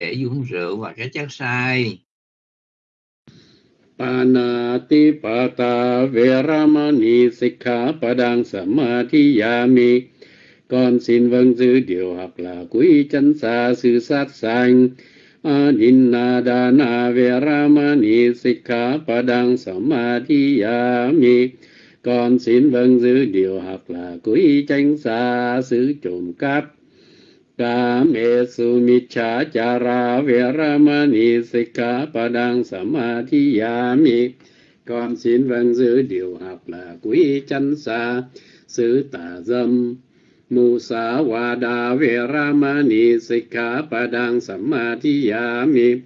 để uống rượu và các chất sai. Panatipata Veramani Sikha Padang Samadhiyami. Con xin vâng giữ điều học là quý chân xa sự sát sanh. Adinadana Veramani Sikha Padang Samadhiyami. Con xin vâng giữ điều học là quý tránh xa sự trộm cắp. Kamesu Michachara Veramani Sikha Padang Samadhiyami Con xin vâng giữ điều học là quý chánh xa xứ tà dâm. Musa Wada Veramani Sikha Padang Samadhiyami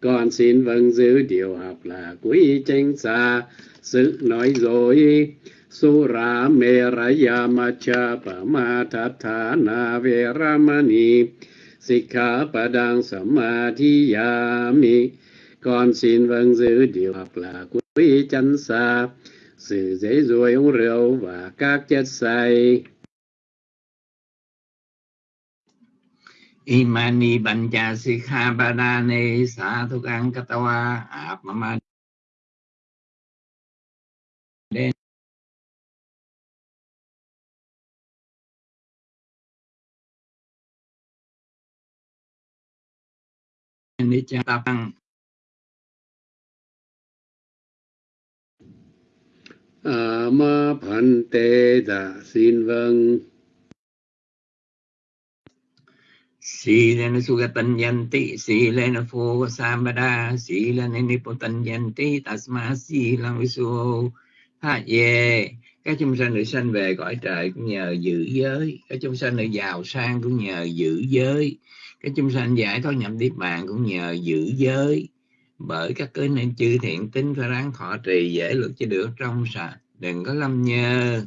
Con xin vâng giữ điều học là quý chánh xa sự nói dối. สุราเมรยามาชาปมาทัฏฐานาเวรมณีสิกขาปดังสมาธิยามิก่อนสินวังซื้อเดียวหักลากุยจันสาสื่อเจรวยองเร็วว่ากากเจ็ดใส อิมานีบัญจาสิกขาปดาเนสาทุกังกตวาอาบมา Katawa Apamad Nitya À ma Phạn Tê Dạ xin vâng. Silena Sugatanyanti, Silena Pho Sambada, Silena Nipotanyanti, Tasma Silang Visu, Ha Ye. Các chúng sanh được sanh về cõi trời cũng nhờ giữ giới, các chúng sanh được giàu sang cũng nhờ giữ giới, các chúng sanh giải thoát nhập niết bàn cũng nhờ giữ giới. Bởi các cớ nên chư thiện tính phải ráng thọ trì dễ luật cho được trong sạch, đừng có lâm nhơ.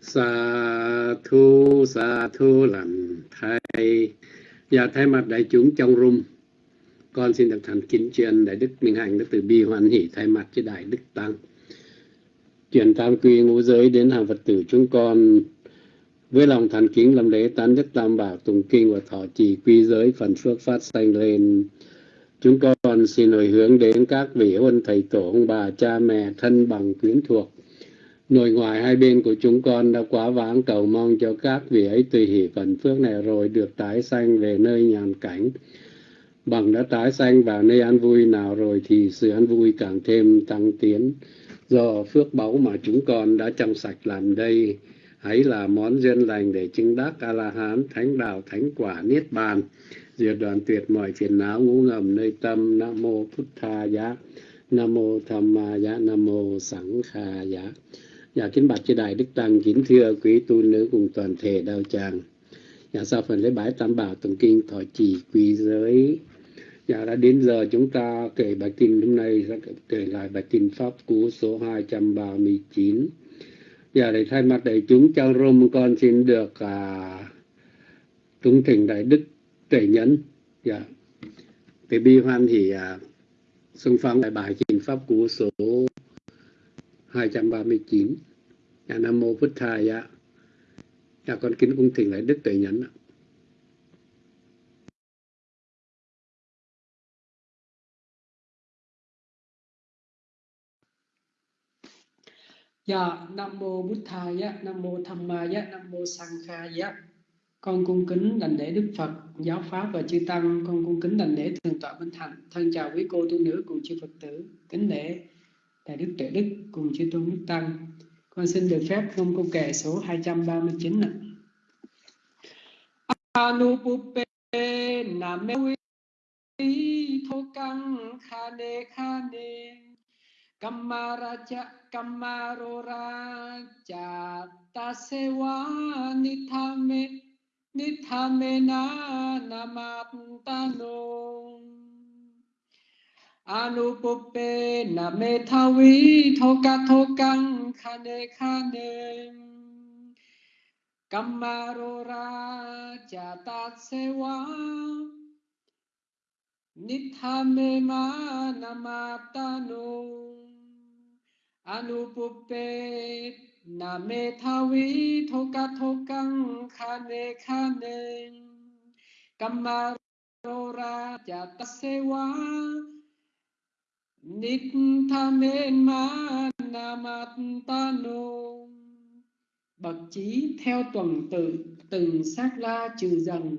Sa thu sa thu làm thay và dạ, thay mặt đại chúng trong room con xin được thành kính truyền đại đức minh hạnh đức từ bi hoan hỷ thay mặt cho đại đức tăng truyền tam quy ngũ giới đến hàng phật tử chúng con với lòng thành kính làm lễ tán đức tam bảo tụng kinh và thọ trì quy giới phần phước phát sanh lên. Chúng con xin hồi hướng đến các vị huân thầy tổ ông bà, cha mẹ, thân bằng quyến thuộc. Nội ngoại hai bên của chúng con đã quá vãng cầu mong cho các vị ấy tùy hỷ phần phước này rồi được tái sanh về nơi nhàn cảnh. Bằng đã tái sanh vào nơi an vui nào rồi thì sự an vui càng thêm tăng tiến. Do phước báu mà chúng con đã trong sạch làm đây hãy là món duyên lành để chứng đắc a la hán thánh đạo, thánh quả, niết bàn diệt đoàn tuyệt mọi phiền não, ngũ ngầm nơi tâm nam mô Phật tha giá nam mô tham ma giá nam mô sẵn kha giá Dạ kính bạch chư đại đức tăng, kính thưa quý tu nữ cùng toàn thể đạo tràng. Dạ sau phần lễ bái tam bảo tụng kinh thọ trì quý giới. Dạ đã đến giờ chúng ta kể bài kinh hôm nay, sẽ kể lại bài kinh pháp cú số 239. Giờ để thay mặt đại chúng trong rôm con xin được à, tụng thỉnh đại đức tuệ nhẫn. Dạ. Cái bi hoan thì à, xung phong đại bài kinh pháp cú số 239 Dạ Nam Mô Phật Thầy Dạ Dạ con kính cung thỉnh đại Đức Tuệ Nhẫn ạ. Dạ, Nam Mô Bút Thaya, Nam Mô Tham Maya, Nam Mô Sang Kha Con cung kính đảnh lễ Đức Phật, Giáo Pháp và Chư Tăng. Con cung kính đảnh lễ Thượng tọa Minh Thành. Thân chào quý cô tu nữ cùng chư Phật tử. Kính lễ Đại Đức Tuệ Đức cùng chư Tôn Đức Tăng. Con xin được phép ngâm câu kệ số 239 ạ. Anupupe name กัมมาราชกัมมาโรราจาตาเสวานิธาเมนิธาเมนานามาตาโนอนุปเปนเมทาวิโทกะโทกังคาเนคาเนกัมมาโรราจาตาเสวานิธาเมมานามาตาโน Anupupe, name thawi thoka thokang khane khane. Kamarora Jatasewa ma Namatano Bậc trí theo tuần tự, từng sát la trừ dần.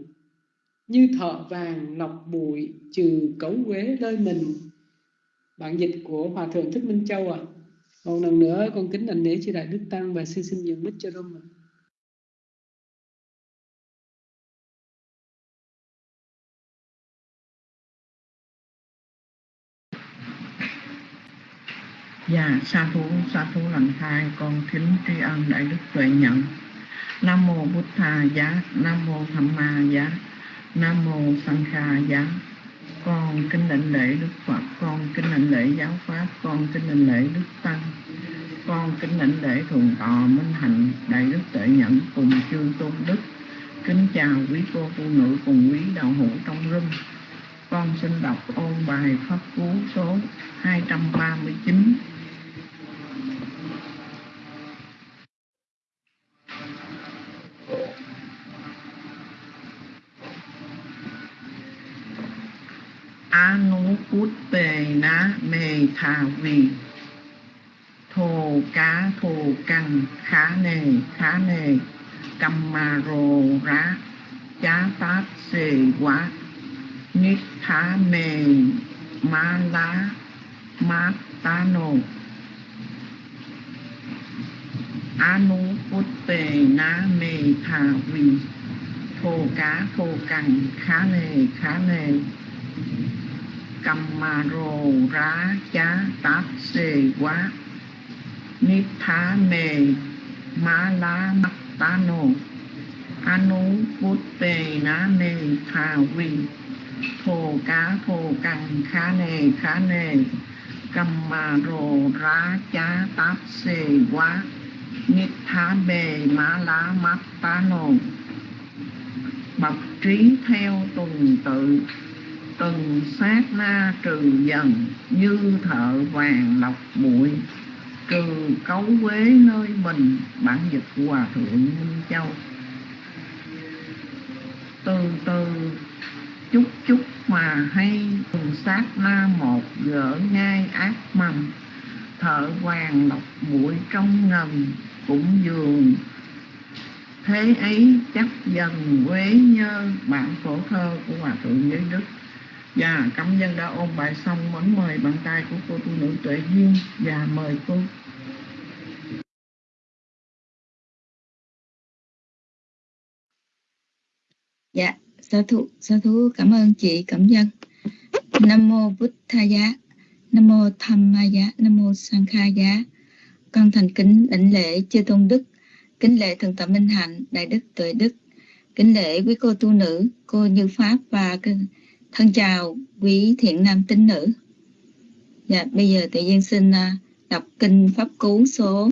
Như thợ vàng lọc bụi trừ cấu quế nơi mình. Bản dịch của Hòa Thượng Thích Minh Châu à một lần nữa con kính đảnh lễ chư Đại Đức Tăng và xin xin nhường mic cho Rome ạ Dạ, sa thú, sa thú lần hai, con kính tri ân đại đức tuệ nhận. Nam mô Bụt Thà giá, Nam mô Tham Ma giá, Nam mô sanh Kha giá. Con kính đảnh lễ Đức Phật, con kính đảnh lễ giáo pháp, con kính đảnh lễ Đức Tăng. Con kính lãnh lễ thượng tọa minh hạnh đại đức tuệ nhận cùng chư tôn đức. Kính chào quý cô phụ nữ cùng quý đạo hữu trong rung con xin đọc ôn bài pháp cú số 239 phút tề Anuputtena mê thà vì thô cá thô căng khá nề khá nề. Cầm mà rồ rá, chá tát xề quá. Nít thá mê ma lá mát tá nô na mê tha vi thô cá thô căng khá nề khá nề cầm mà rồ rá chá tát xê quá nít thá mê má lá mắt tá nô anu bút tề ná mê thà vi thô cá thô căng khá nề khá nề cầm mà rồ rá chá tát xê quá nít thá bề má lá mắt tá nô bậc trí theo tuần tự từng sát na trừ dần, như thợ vàng lọc bụi. Trừ cấu quế nơi mình, bản dịch hòa thượng minh châu. Từ từ, chút chút mà hay từng sát na một gỡ ngay ác mầm. Thợ vàng lọc bụi trong ngầm cũng dường. Thế ấy chắc dần quế nhơ, bản phổ thơ của hòa thượng giới đức. Dạ, cảm dân đã ôn bài xong, muốn mời bàn tay của cô tu nữ Tuệ Duyên và mời cô. Dạ, sa thú, sa thú cảm ơn chị cảm dân. Nam mô Bụt Tha Giá, Nam mô Tham Ma Giá, Nam mô Sang Kha Giá. Con thành kính đảnh lễ chư tôn đức, kính lễ thượng tọa Minh Hạnh, đại đức tuệ đức, kính lễ quý cô tu nữ, cô Như Pháp và Thân chào quý thiện nam tín nữ. Dạ, bây giờ tự nhiên xin à, đọc kinh Pháp Cú số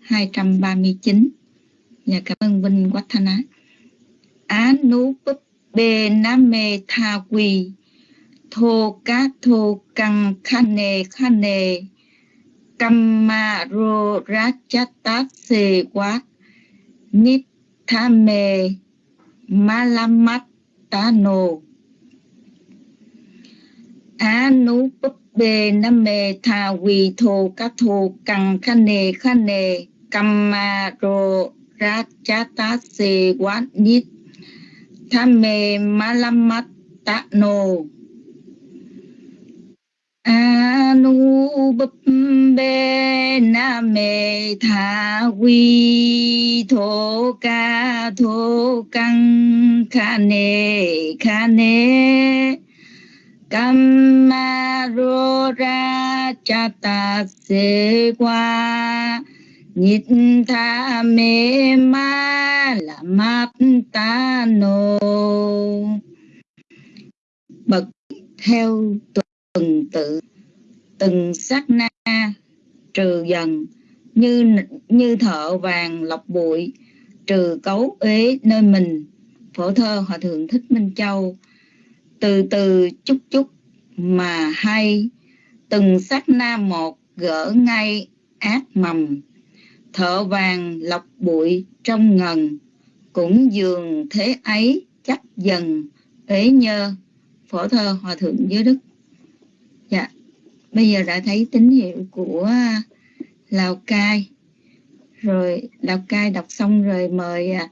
239. Dạ, cảm ơn Vinh Quách Thanh Á. Á nú búp bê nam mê tha quỳ thô cá thô căng khane khane kamma ro tát xê quát nít tha mê ma lam mắt ta no á nú búp bê nam mê tha quỳ thô cá thô căng khăn nề khăn nề cầm ma rô ra cha se quát nít tham mê ma lam mắt tạ nô a nu búp bê mê tha quy thô ca thô căng kha Kamarora chata se qua Nhịp tha mê ma là mát ta nô Bậc theo tuần tự, từng sát na, trừ dần, như như thợ vàng lọc bụi, trừ cấu ế nơi mình. Phổ thơ hòa thượng thích minh châu từ từ chút chút mà hay. Từng sát na một gỡ ngay ác mầm. Thợ vàng lọc bụi trong ngần. Cũng dường thế ấy chắc dần. Ấy nhơ phổ thơ hòa thượng giới đức dạ bây giờ đã thấy tín hiệu của lào cai. Rồi lào cai đọc xong rồi mời à,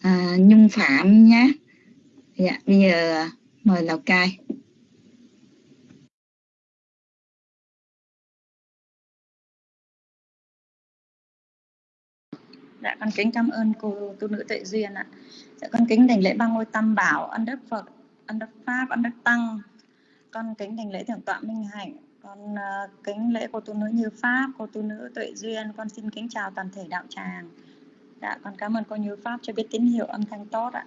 à nhung phạm nhé. Dạ bây giờ à, mời lào cai Dạ con kính cảm ơn cô tu nữ Tuệ Duyên ạ. Dạ con kính đảnh lễ ba ngôi tam bảo, ân đức Phật, ân đức Pháp, ân đức Tăng. Con kính đảnh lễ thượng tọa Minh Hạnh, con uh, kính lễ cô tu nữ Như Pháp, cô tu nữ Tuệ Duyên. Con xin kính chào toàn thể đạo tràng. Dạ con cảm ơn cô Như Pháp cho biết tín hiệu âm thanh tốt ạ.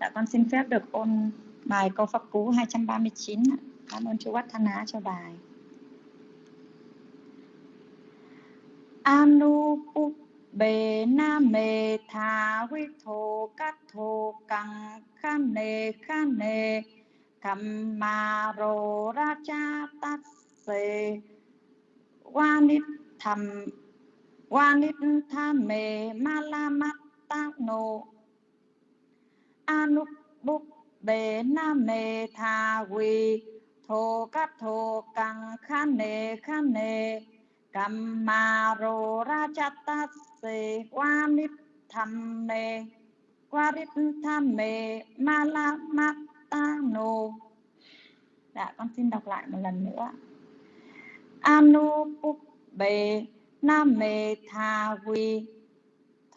Dạ con xin phép được ôn bài câu pháp cú 239. Cảm ơn chú Watt Thân Á cho bài. Anu bề na mê tha huy thô cát thô căng kha nề kha nề cầm ma rô ra cha tát sê qua nít thầm qua tha mê ma la mắt tác nô Anu bục bề na mê tha huy thô cát thô căng khan nề khan nề cầm ma rô ra chát ta se qua nít tham mê qua rít tham mê ma la ma ta nô. Dạ con xin đọc lại một lần nữa. Anu puk bê na mê tha vi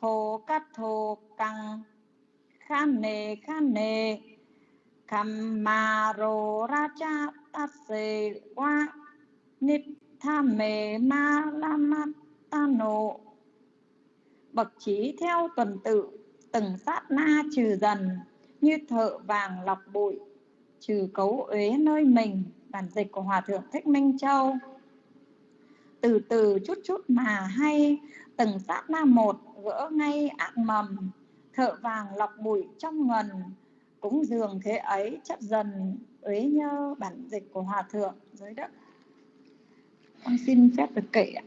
thô cát thô căng khan nê khan nê Kham ma rô ra cha ta se qua nít tha mê ma la ma ta nộ bậc trí theo tuần tự, từng sát na trừ dần, như thợ vàng lọc bụi, trừ cấu uế nơi mình, bản dịch của hòa thượng thích minh châu. Từ từ chút chút mà hay, từng sát na một gỡ ngay ác mầm, thợ vàng lọc bụi trong ngần cũng dường thế ấy chấp dần ấy nhơ bản dịch của hòa thượng dưới đất con xin phép được kể ạ.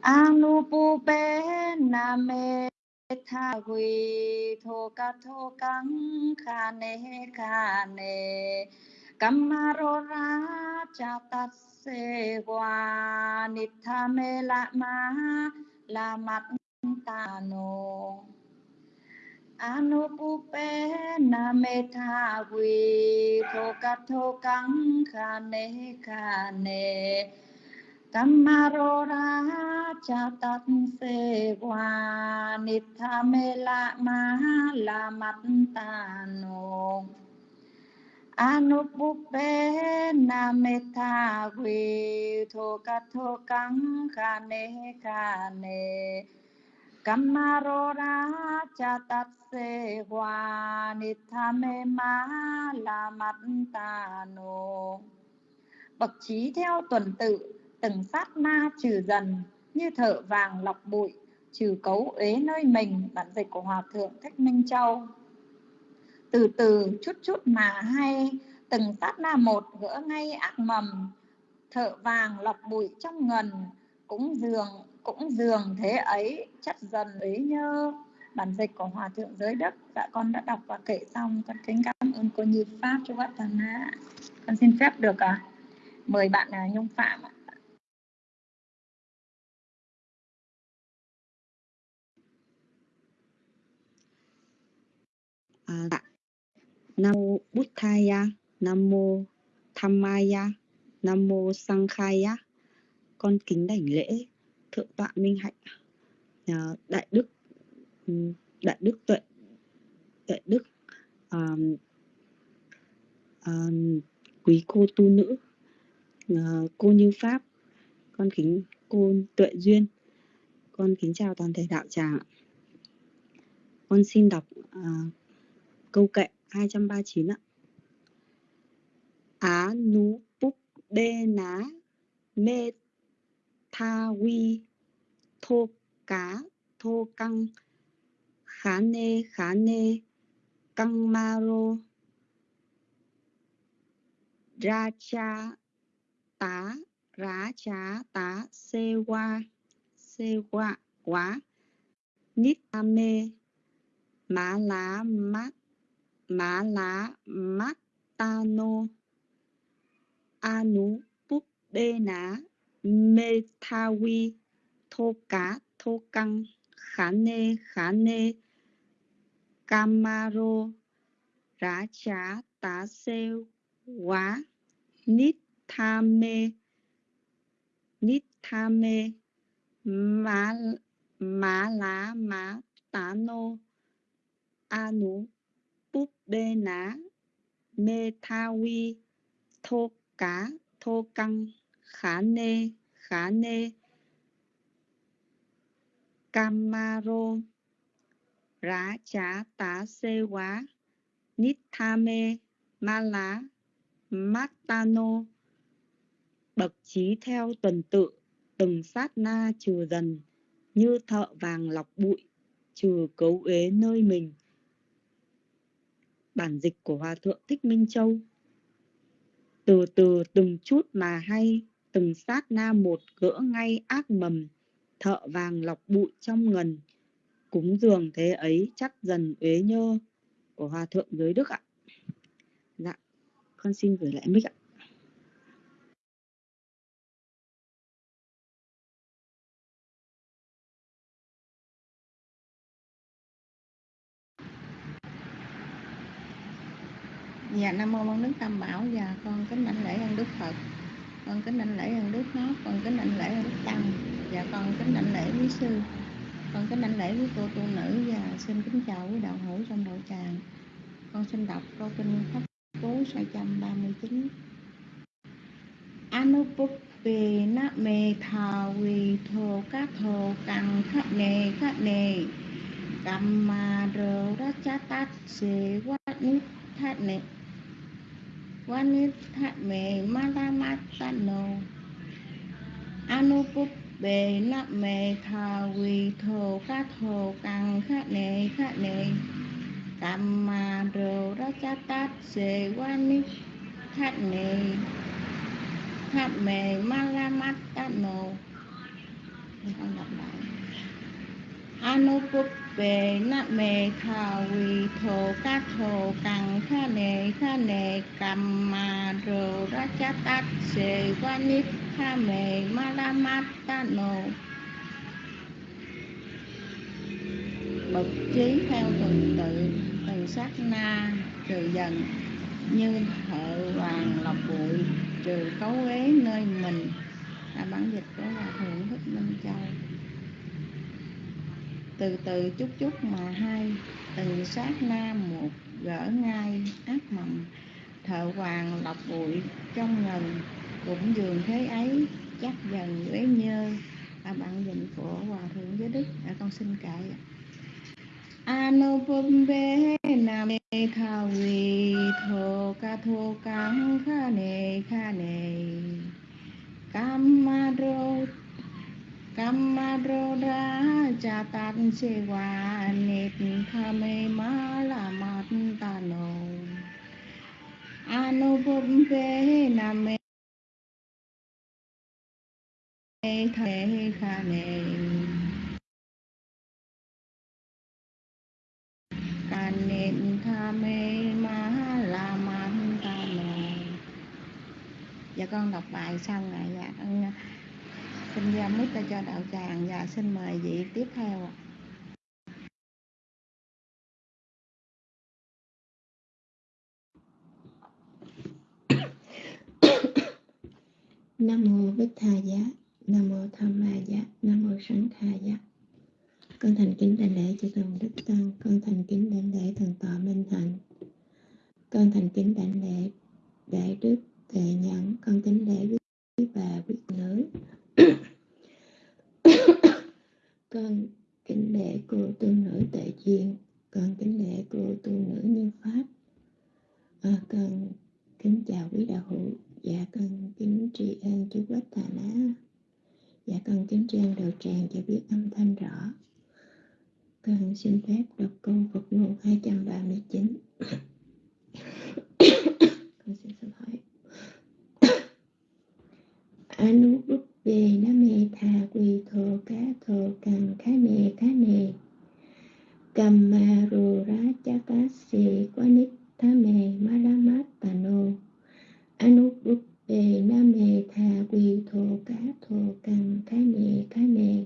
Anupupe name tha huy thô ca thô căng khane khane kamaro ra cha tat se wa nitha me la ma la mat ta no. Anupupe name tha huy thô khane khane. Kamarora chatat se wa nitha me la ma la matano anupupe na metha vi tho tho kang khane khane kamarora chatat se wa nitha me ma la matano bậc trí theo tuần tự, từng sát na trừ dần, như thợ vàng lọc bụi, trừ cấu uế nơi mình, bản dịch của hòa thượng thích minh châu. Từ từ, chút chút mà hay, từng sát na một gỡ ngay ác mầm, thợ vàng lọc bụi trong ngần, cũng dường cũng dường thế ấy chất dần ấy nhơ bản dịch của hòa thượng giới đức, dạ con đã đọc và kể xong. Con kính cảm ơn cô như pháp cho bát thần con xin phép được à, mời bạn à, nhung phạm ạ. À, dạ. nam mô Buddhaya nam mô Dhammaya nam mô Sankhaya con kính đảnh lễ thượng tọa minh hạnh ờ, đại đức ừ, đại đức tuệ tuệ đức um, um, quý cô tu nữ uh, cô như pháp con kính cô tuệ duyên con kính chào toàn thể đạo tràng con xin đọc uh, câu kệ 239 ạ. Á nú búc bê ná mê tha vi thô cá, thô căng, khá nê khá nê, căng ma ra cha, tá, rá chá, tá, xê qua xê qua quá, nít ta mê, má lá mát, má lá mát ta nô Anu Búp bê Ná, Mê Tha Thô Cá, Thô Căng, Khá Nê Khá Nê, Camaro, Rá Chá, Tá xêu Quá Nít Tha Mê, Nít Tha Mê, Má Má Lá, Má Tá Nô Anu Búp bê Ná, Mê Tha Vi Thô Cá, Thô Căng, Khá Nê Khá Nê Camaro, Rá Chá Tá Xê Quá, Nít Ma Lá Matano Bậc trí theo tuần tự, Từng sát na trừ dần, Như thợ vàng lọc bụi, Trừ cấu uế nơi mình. Bản dịch của Hòa Thượng Thích Minh Châu. Từ từ từng chút mà hay, Từng sát na một gỡ ngay ác mầm Thợ vàng lọc bụi trong ngần. Cúng dường thế ấy chắc dần uế nhơ Của Hòa Thượng Giới Đức ạ. Dạ Con xin gửi lại mic ạ. Dạ Nam mô Quan Đức Tam Bảo. Và con kính mạnh lễ ơn Đức Phật. Con kính đảnh lễ ơn Đức nó, con kính đảnh lễ ơn Đức Tăng, và con kính đảnh lễ quý sư. Con kính đảnh lễ quý cô tu nữ, và xin kính chào quý đạo hữu trong đạo tràng. Con xin đọc câu kinh pháp cú 639 anupupi na me tha vi tho ca tho căng khát nề khát nề Kamma rơ ra cha tát se wat nít thát nề Vanithame Matamatano thát mề ma la ma ta nô Anupuppe na me tha vi thô các thô căng khát ra cha tát se wat nít thát nề tháp mề Malamatano con đọc lại Anupuppe na mê tha vi thô ca thô cằng kha nề kha nề cầm mà rồ ra cha tát sề qua nít kha ta nô bậc trí theo tuần tự, từ sát na, trừ dần như thợ vàng lọc bụi, trừ cấu ế nơi mình. Là bản dịch của hòa thượng thích minh châu từ từ chút chút mà hai từng sát na một gỡ ngay ác mầm thợ hoàng lọc bụi trong ngần. Cũng dường thế ấy chắc dần uế nhơ. Là bạn dịch của hòa thượng giới đức. À, con xin cậy Anupambe tha vi tho ca tho ca kha ne kha ne. Kammadro Kammadro ra cha tan se wa nết tha me ma la mat ta name kha ne ca nên tha mê ma la ta dạ con đọc bài xong rồi dạ con xin ra mít cho đạo tràng và xin mời vị tiếp theo ạ Nam mô Bích Tha Giá, Nam mô Tham Ma Giá, Nam mô Sẵn Kha Giá. Con thành kính đảnh lễ chư thần đức tăng, con thành kính đảnh lễ thần tọa minh hạnh. Con thành kính đảnh lễ đại đức tệ nhẫn, con kính lễ quý bà quý nữ. con kính lễ cô tu nữ tệ duyên, con kính lễ cô tu nữ như pháp. À, con kính chào quý đạo hữu. Dạ con kính tri ân chú quách thà ná. Dạ con kính tri ân đầu tràng cho biết âm thanh rõ. Con xin phép đọc câu Phật ngôn 239 con xin xin hỏi. về nam mê tha quy thổ cá thổ cần khá nề khá nề cầm ma rù rá cha cá xì quá nít tha mê ma la mát tà nô. Anu bút về nam mê tha quy thổ cá thổ cần khá nề khá nề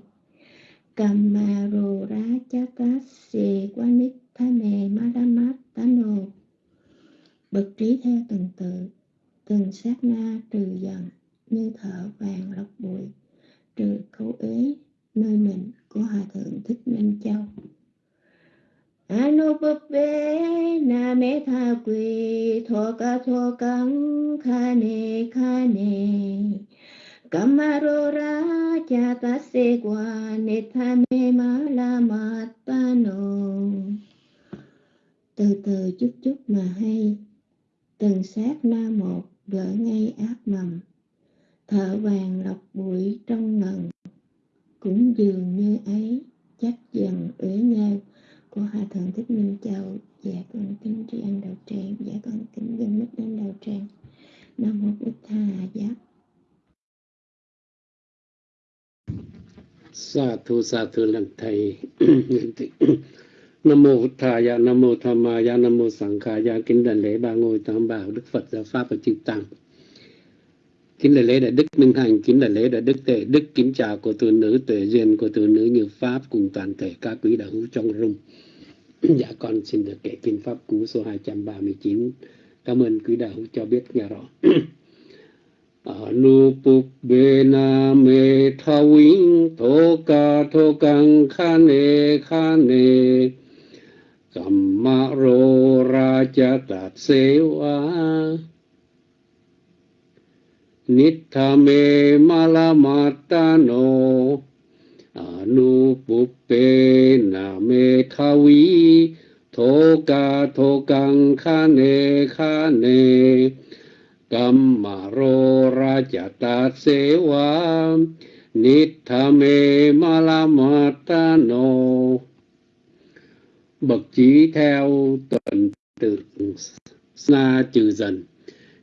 cầm ma rù rá cha cá xì quá nít tha mê ma la mát tà nô. Bậc trí theo từng tự, từng sát na trừ dần nơi thở vàng lọc bụi, trừ khẩu ế nơi mình của hòa thượng thích minh châu. Anupupe na me tha quy thọ ca thọ căng kha ne kha Kamarora cha ta se qua ne tha me ma la ma ta no từ từ chút chút mà hay, từng sát na một gỡ ngay ác mầm thợ vàng lọc bụi trong ngần. Cũng dường như ấy, chắc dần uế nhau của hòa thượng thích minh châu dạ con kính tri ân đầu tràng dạ con kính dân mít đến đầu tràng. Nam mô bích tha dạ sa thu sa thu lần thầy. Nam mô bổn dạ nam mô tham ma nam mô sẵn kha kính đảnh lễ ba ngôi tam bảo, đức phật giáo pháp và chư tăng kính đại lễ đại đức minh hành kính đại lễ đại đức tề đức, kính chào của từ nữ tuệ duyên của từ nữ như pháp cùng toàn thể các quý đạo hữu trong rung. Dạ con xin được kể kinh pháp cú số 239 cảm ơn quý đạo hữu cho biết nghe rõ. Anupubena me thawing thoka thokang khane khane Kammaro raja tat sewa Nithame malamatano Anupupena me thawi Thoka thokang khane khane Kammaro rajata sewa Nithame malamatano Bậc trí theo tuần tự xa trừ dần,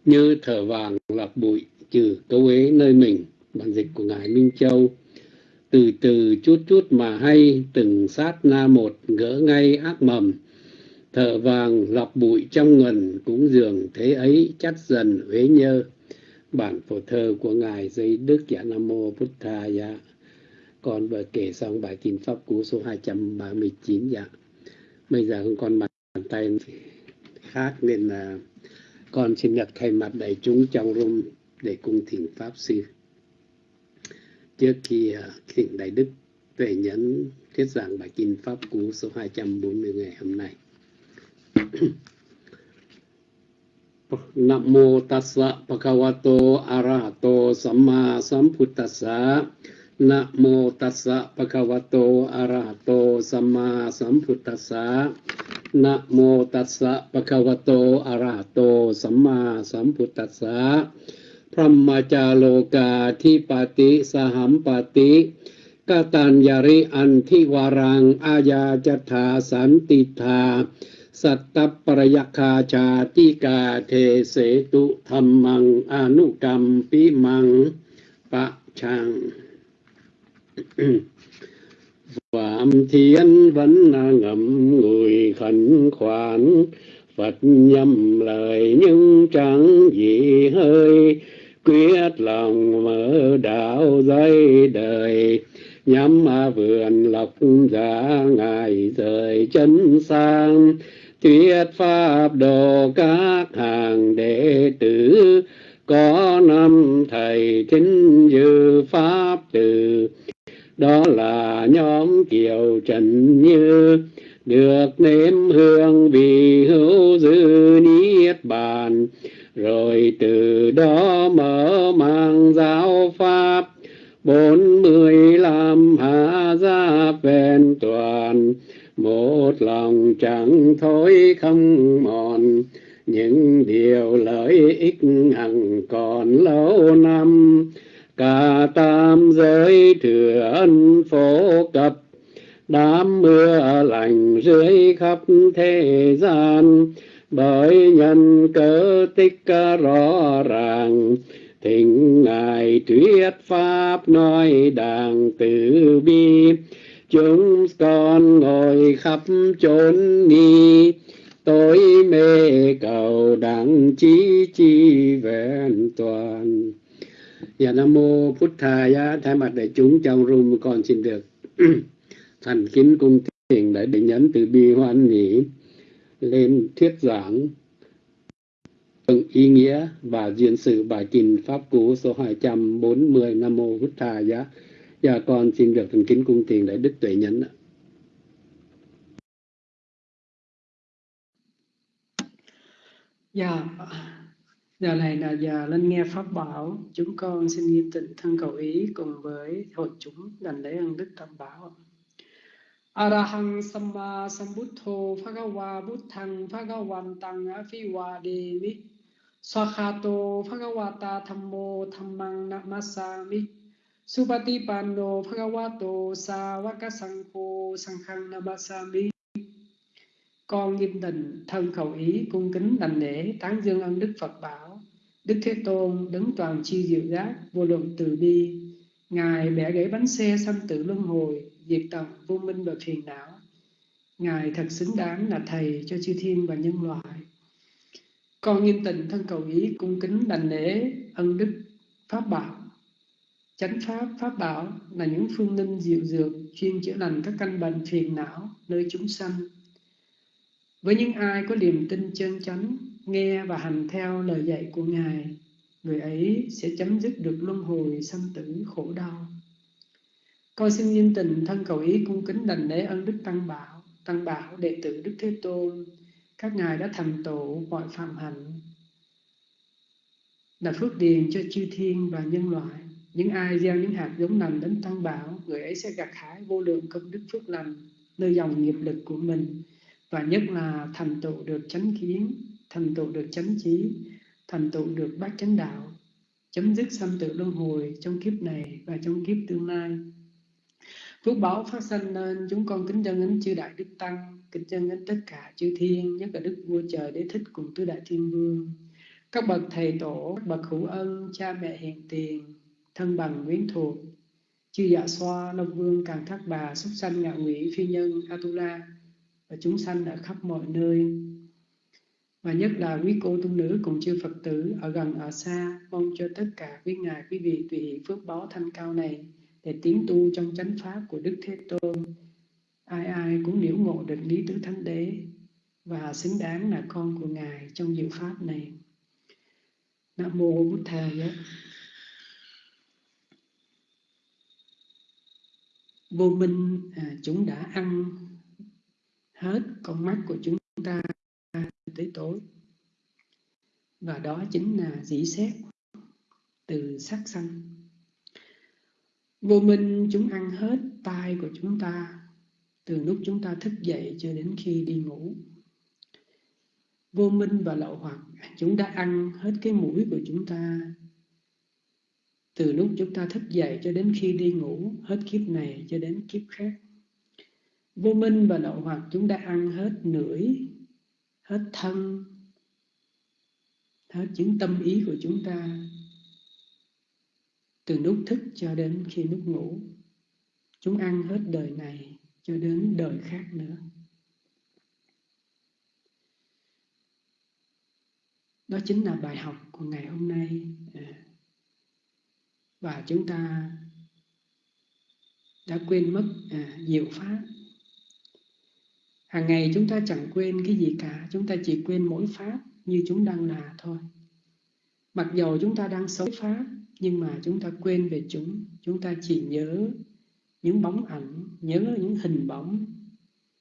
Như thở vàng lọc bụi trừ cấu ế nơi mình Bản dịch của Ngài Minh Châu. Từ từ chút chút mà hay, Từng sát na một, gỡ ngay ác mầm. Thợ vàng lọc bụi trong ngần cũng dường thế ấy chắt dần uế nhơ. Bản phổ thơ của ngài dây đức giả nam mô bút tha dạ con vừa kể xong bài kinh pháp cú số 239 dạ. Bây giờ không còn bàn tay khác nên là con xin được thay mặt đại chúng trong room để cung thỉnh pháp sư. Trước khi à, thỉnh đại đức tuệ nhẫn thuyết giảng bài kinh pháp cú số 240 ngày hôm nay. Nam mô tassa bhagavato arahato samma sambuddhassa. Nam mô tassa bhagavato arahato samma sambuddhassa. Nam mô tassa bhagavato arahato samma sambuddhassa. พรหมจาโลกาทิปติสหัมปติกตัญญาริอันทิวารังอาญาจถาสันติธาสัตตปรยคาชาติกาเทเสตุธรรมังอนุกรรมปิมังปะชัง Phạm thiên vẫn ngậm người khẩn khoản Phật nhâm lời nhưng chẳng gì hơi Quyết lòng mở đạo dây đời, Nhắm vườn lộc giả ngài rời chân sang. Thuyết pháp đồ các hàng đệ tử, có năm thầy chính dư pháp từ. Đó là nhóm kiều trần như, được nếm hương vì hữu dư niết bàn rồi từ đó mở mang giáo pháp, bốn mươi lăm hạ gia vẹn toàn. Một lòng chẳng thối không mòn, những điều lợi ích hằng còn lâu năm. Cả tam giới thừa ân phổ cập, đám mưa lành dưới khắp thế gian bởi nhân cớ tích rõ ràng, thỉnh ngài thuyết pháp nói đàng từ bi. Chúng con ngồi khắp chốn ni tối mê cầu đặng chí chi vẹn toàn. Dạ Nam Mô Phút thầy thay mặt đại chúng trong room con xin được thành kính cung thiền để định nhấn từ bi hoan nhĩ lên thuyết giảng từng ý nghĩa và diễn sự bài kinh Pháp Cú số 240 Nam Mô Bút Thà Giá. Và con xin được thành kính cung tiền để Đức Tuệ Nhấn. Dạ, giờ này là giờ lên nghe Pháp Bảo. Chúng con xin nghiêm tịnh thân cầu ý cùng với hội chúng đành lễ ân Đức Tam Bảo. Arahang Samma Sambuddho Phagawa Buddhang Phagawantang Afiwademi Swakhato Phagawata Thammo Thammang Namasami. Supatipanno Phagawato Sawakasangho Sanghang Namasami. Con nghiêm tịnh thân khẩu ý, cung kính đành lễ tán dương ân đức Phật bảo. Đức Thế Tôn đứng toàn chi diệu giác, vô lượng từ bi. Ngài bẻ gãy bánh xe sanh tử luân hồi diệt tận vô minh và phiền não ngài thật xứng đáng là thầy cho chư thiên và nhân loại. Con nghiêm tịnh thân cầu ý cung kính đành lễ ân đức pháp bảo. Chánh pháp pháp bảo là những phương linh diệu dược chuyên chữa lành các căn bệnh phiền não nơi chúng sanh. Với những ai có niềm tin chân chánh, nghe và hành theo lời dạy của Ngài, người ấy sẽ chấm dứt được luân hồi sanh tử khổ đau. Con xin nghiêm tình thân cầu ý cung kính đành lễ ân Đức Tăng Bảo, Tăng Bảo đệ tử Đức Thế Tôn, các ngài đã thành tựu mọi phạm hạnh, là phước điền cho chư thiên và nhân loại. Những ai gieo những hạt giống lành đến Tăng Bảo, người ấy sẽ gặt hái vô lượng công đức phước lành nơi dòng nghiệp lực của mình và nhất là thành tựu được chánh kiến thành tựu được chánh trí thành tựu được bát chánh đạo chấm dứt sanh tử luân hồi trong kiếp này và trong kiếp tương lai phước báo phát sinh nên chúng con kính chân đến chư đại đức tăng, kính chân đến tất cả chư thiên, nhất là đức vua trời đế thích cùng tứ đại thiên vương. Các bậc thầy tổ, các bậc hữu ân, cha mẹ hiền tiền, thân bằng quyến thuộc, chư dạ xoa, long vương, càng thác bà, súc sanh ngạo ngụy phi nhân, atula, và chúng sanh ở khắp mọi nơi. Và nhất là quý cô tu nữ cùng chư Phật tử ở gần ở xa, mong cho tất cả quý ngài, quý vị tùy phước báo thanh cao này để tiến tu trong chánh pháp của Đức Thế Tôn. Ai ai cũng liễu ngộ được lý tứ thánh đế và xứng đáng là con của ngài trong diệu pháp này. Nam mô bút thầy vô minh à, chúng đã ăn hết con mắt của chúng ta tới tối. Và đó chính là dĩ xét từ sắc sanh vô minh chúng ăn hết tai của chúng ta từ lúc chúng ta thức dậy cho đến khi đi ngủ. Vô minh và lậu hoặc chúng đã ăn hết cái mũi của chúng ta. Từ lúc chúng ta thức dậy cho đến khi đi ngủ hết kiếp này cho đến kiếp khác. Vô minh và lậu hoặc chúng đã ăn hết nưỡi, hết thân hết những tâm ý của chúng ta từ lúc thức cho đến khi lúc ngủ chúng ăn hết đời này cho đến đời khác nữa. Đó chính là bài học của ngày hôm nay. À, và chúng ta đã quên mất à, diệu pháp. Hàng ngày chúng ta chẳng quên cái gì cả chúng ta chỉ quên mỗi pháp như chúng đang là thôi. Mặc dầu chúng ta đang sống pháp nhưng mà chúng ta quên về chúng chúng ta chỉ nhớ những bóng ảnh, nhớ những hình bóng,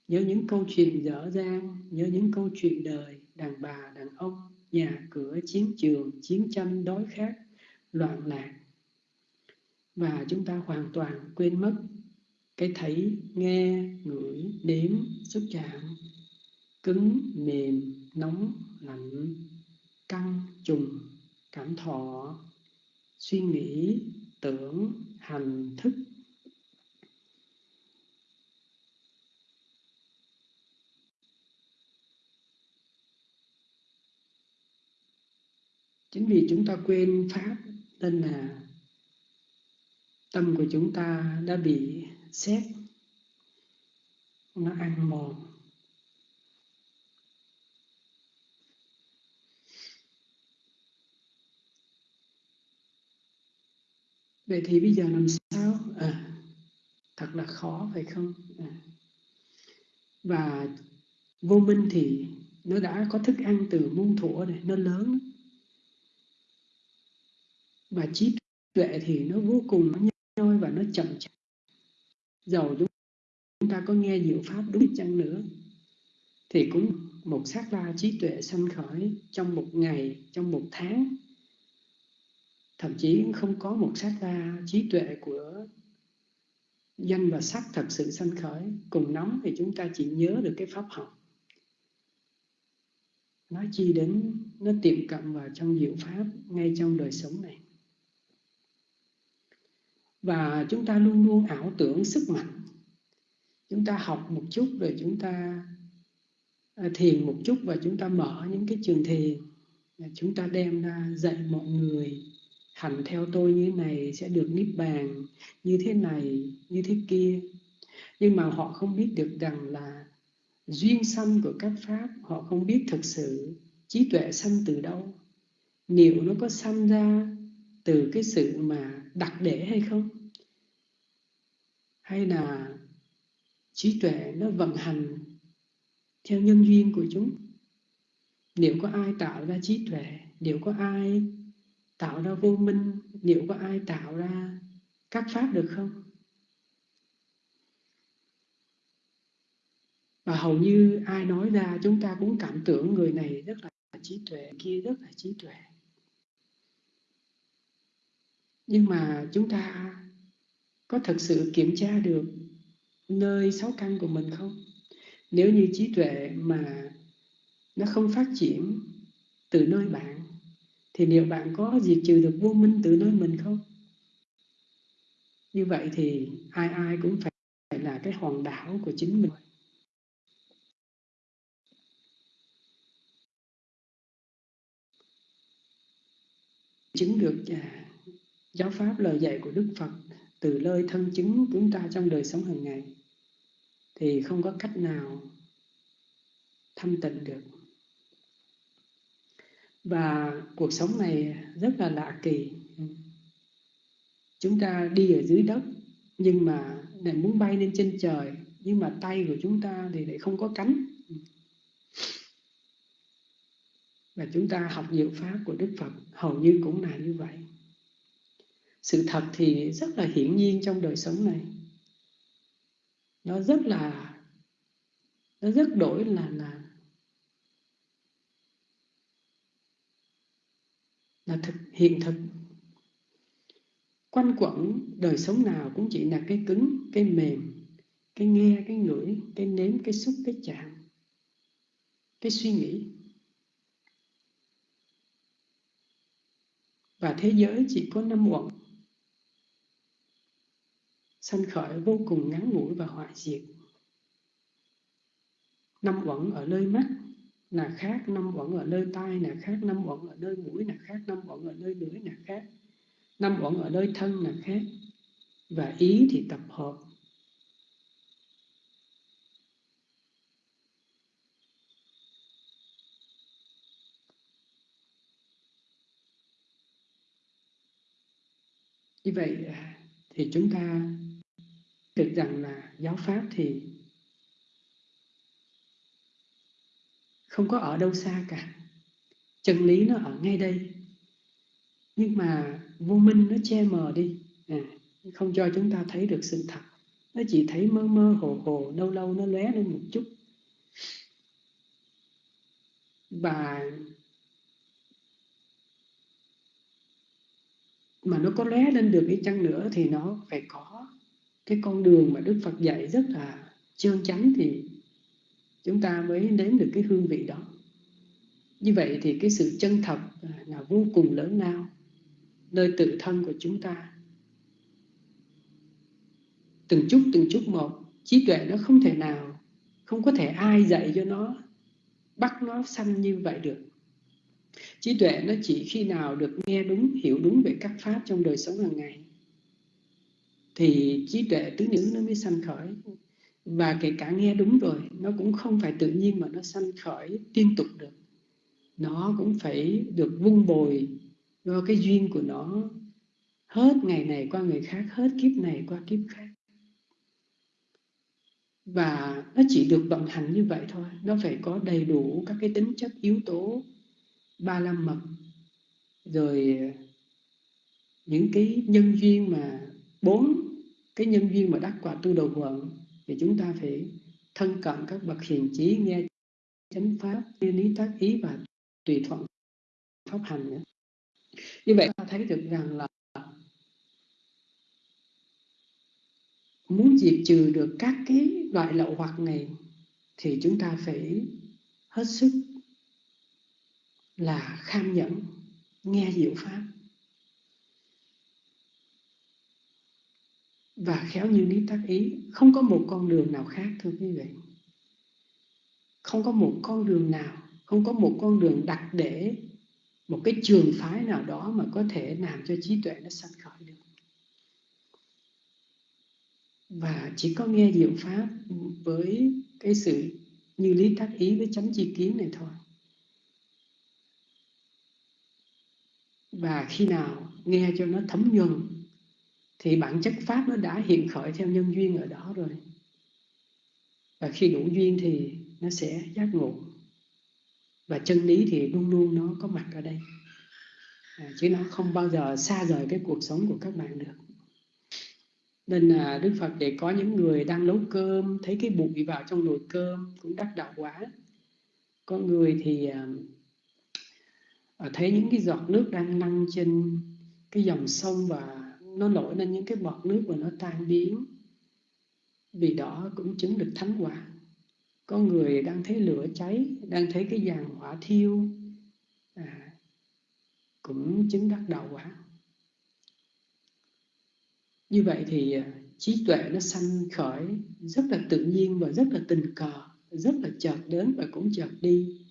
nhớ những câu chuyện dở dang, nhớ những câu chuyện đời, đàn bà, đàn ông, nhà cửa, chiến trường, chiến tranh, đói khát, loạn lạc. Và chúng ta hoàn toàn quên mất cái thấy nghe, ngửi đếm xúc chạm, cứng, mềm, nóng, lạnh, căng, trùng, cảm thọ suy nghĩ, tưởng, hành thức. Chính vì chúng ta quên pháp nên là tâm của chúng ta đã bị xét nó ăn mòn. Vậy thì bây giờ làm sao? À, thật là khó phải không? À. và vô minh thì nó đã có thức ăn từ muôn thuở này nó lớn và trí tuệ thì nó vô cùng nó nhoi và nó chậm chạp. Dầu chúng ta có nghe diệu pháp đúng chăng nữa thì cũng một sát la trí tuệ sanh khởi trong một ngày trong một tháng thậm chí không có một sát la trí tuệ của danh và sắc thật sự sanh khởi. Cùng nóng thì chúng ta chỉ nhớ được cái pháp học. Nói chi đến, nó tiệm cận vào trong diệu pháp ngay trong đời sống này. Và chúng ta luôn luôn ảo tưởng sức mạnh. Chúng ta học một chút rồi chúng ta à, thiền một chút và chúng ta mở những cái trường thiền. Chúng ta đem ra dạy mọi người hành theo tôi như thế này sẽ được niết bàn như thế này, như thế kia. Nhưng mà họ không biết được rằng là duyên sanh của các pháp, họ không biết thực sự trí tuệ sanh từ đâu. Liệu nó có sanh ra từ cái sự mà đặc để hay không? Hay là trí tuệ nó vận hành theo nhân duyên của chúng? Liệu có ai tạo ra trí tuệ? Liệu có ai tạo ra vô minh. Liệu có ai tạo ra các pháp được không? Và hầu như ai nói ra, chúng ta cũng cảm tưởng người này rất là trí tuệ kia rất là trí tuệ. Nhưng mà chúng ta có thật sự kiểm tra được nơi sáu căn của mình không? Nếu như trí tuệ mà nó không phát triển từ nơi bạn thì liệu bạn có diệt trừ được vô minh từ nơi mình không? Như vậy thì ai ai cũng phải là cái hòn đảo của chính mình. Chứng được à, giáo pháp lời dạy của Đức Phật từ lời thân chứng chúng ta trong đời sống hàng ngày, thì không có cách nào thanh tịnh được và cuộc sống này rất là lạ kỳ. Chúng ta đi ở dưới đất, nhưng mà lại muốn bay lên trên trời, nhưng mà tay của chúng ta thì lại không có cánh. Và chúng ta học diệu pháp của Đức Phật, hầu như cũng là như vậy. Sự thật thì rất là hiển nhiên trong đời sống này. Nó rất là, nó rất đổi là là là thực hiện thực. Quanh quẩn, đời sống nào cũng chỉ là cái cứng, cái mềm, cái nghe, cái ngửi, cái nếm, cái xúc, cái chạm, cái suy nghĩ. Và thế giới chỉ có năm uẩn sanh khởi vô cùng ngắn ngủi và hoại diệt. Năm uẩn ở nơi mắt là khác năm uẩn ở nơi tai là khác năm uẩn ở nơi mũi là khác năm uẩn ở nơi lưỡi là khác năm uẩn ở nơi thân là khác. Và ý thì tập hợp. Như vậy thì chúng ta được rằng là giáo pháp thì không có ở đâu xa cả. Chân lý nó ở ngay đây. Nhưng mà vô minh nó che mờ đi. À, không cho chúng ta thấy được sự thật. Nó chỉ thấy mơ mơ hồ hồ lâu lâu nó lóe lên một chút. Và mà nó có lóe lên được đi chăng nữa thì nó phải có cái con đường mà Đức Phật dạy rất là trơn chắn thì chúng ta mới nếm được cái hương vị đó. Như vậy thì cái sự chân thật là vô cùng lớn lao, nơi tự thân của chúng ta. Từng chút từng chút một, trí tuệ nó không thể nào, không có thể ai dạy cho nó, bắt nó sanh như vậy được. Trí tuệ nó chỉ khi nào được nghe đúng, hiểu đúng về các pháp trong đời sống hàng ngày, thì trí tuệ tứ nữ nó mới sanh khởi và kể cả nghe đúng rồi, nó cũng không phải tự nhiên mà nó sanh khởi liên tục được. Nó cũng phải được vun bồi do cái duyên của nó hết ngày này qua ngày khác, hết kiếp này qua kiếp khác. Và nó chỉ được vận hành như vậy thôi, nó phải có đầy đủ các cái tính chất, yếu tố, ba la mật, rồi, những cái nhân duyên mà bốn cái nhân duyên mà đắc quả tu đầu quận thì chúng ta phải thân cận các bậc hiền trí nghe chánh pháp như lý tác ý và tùy thuận pháp hành nữa. Như vậy ta thấy được rằng là muốn diệt trừ được các cái loại lậu hoặc này thì chúng ta phải hết sức là kham nhẫn, nghe diệu pháp. Và khéo như lý tác ý, không có một con đường nào khác, thưa quý vị. Không có một con đường nào, không có một con đường đặt để một cái trường phái nào đó mà có thể làm cho trí tuệ nó sanh khởi được. Và chỉ có nghe diệu pháp với cái sự như lý tác ý với chánh chi kiến này thôi. Và khi nào nghe cho nó thấm nhuần thì bản chất pháp nó đã hiện khởi theo nhân duyên ở đó rồi. Và khi đủ duyên thì nó sẽ giác ngộ. Và chân lý thì luôn luôn nó có mặt ở đây. À, chứ nó không bao giờ xa rời cái cuộc sống của các bạn được. Nên là đức phật để có những người đang nấu cơm thấy cái bụi vào trong nồi cơm cũng đắc đạo quả có người thì à, à, thấy những cái giọt nước đang lăn trên cái dòng sông và nó nổi lên những cái bọt nước và nó tan biến. Vì đó cũng chứng được thánh quả. Có người đang thấy lửa cháy đang thấy cái giàn hỏa thiêu. À, cũng chứng đắc đạo quả. Như vậy thì à, trí tuệ nó sanh khởi rất là tự nhiên và rất là tình cờ rất là chợt đến và cũng chợt đi.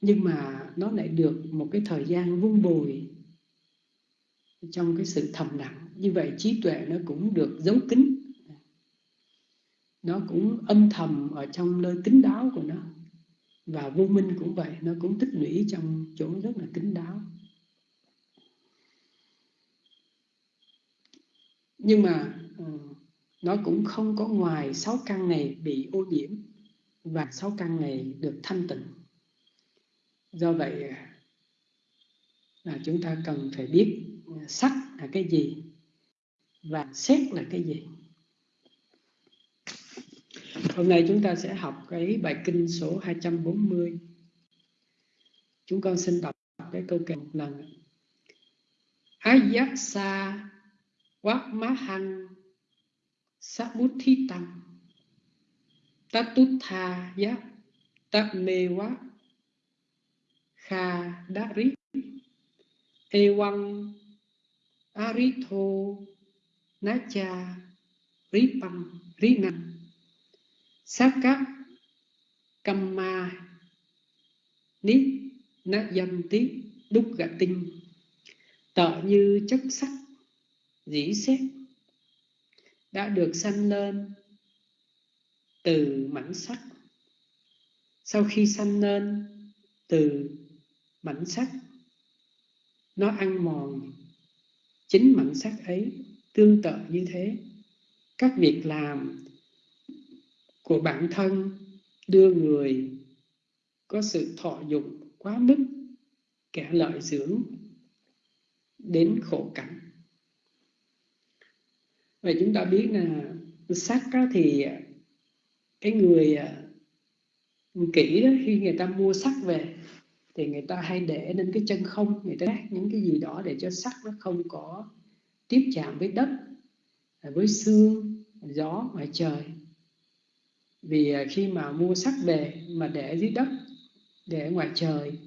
Nhưng mà nó lại được một cái thời gian vun bồi trong cái sự thầm lặng, như vậy trí tuệ nó cũng được giấu kín. Nó cũng âm thầm ở trong nơi kín đáo của nó. Và vô minh cũng vậy, nó cũng tích lũy trong chỗ rất là kín đáo. Nhưng mà ờ, nó cũng không có ngoài sáu căn này bị ô nhiễm và sáu căn này được thanh tịnh. Do vậy à, là chúng ta cần phải biết sắc là cái gì và xét là cái gì Hôm nay chúng ta sẽ học cái bài kinh số 240. Chúng con xin đọc cái câu kệ một lần. Ayaksa thà giác tát nê quá Kha Dari Ewang Aritho Nacha Ripam Rinam Saka Kamma ni Na Dâm Tí Đúc Gạ Tinh Tợ như chất sắc, dĩ xét, đã được sanh lên từ mảnh sắc. Sau khi sanh lên từ mảnh sắc, nó ăn mòn chính mảnh sắc ấy tương tự như thế. Các việc làm của bản thân đưa người có sự thọ dụng quá mức, kẻ lợi dưỡng đến khổ cảnh. Vậy chúng ta biết là sắc thì cái người à, kỹ đó, khi người ta mua sắc về thì người ta hay để lên cái chân không, người ta đát những cái gì đó để cho sắc nó không có tiếp chạm với đất, với xương gió, ngoài trời. Vì à, khi mà mua sắc về mà để dưới đất, để ngoài trời,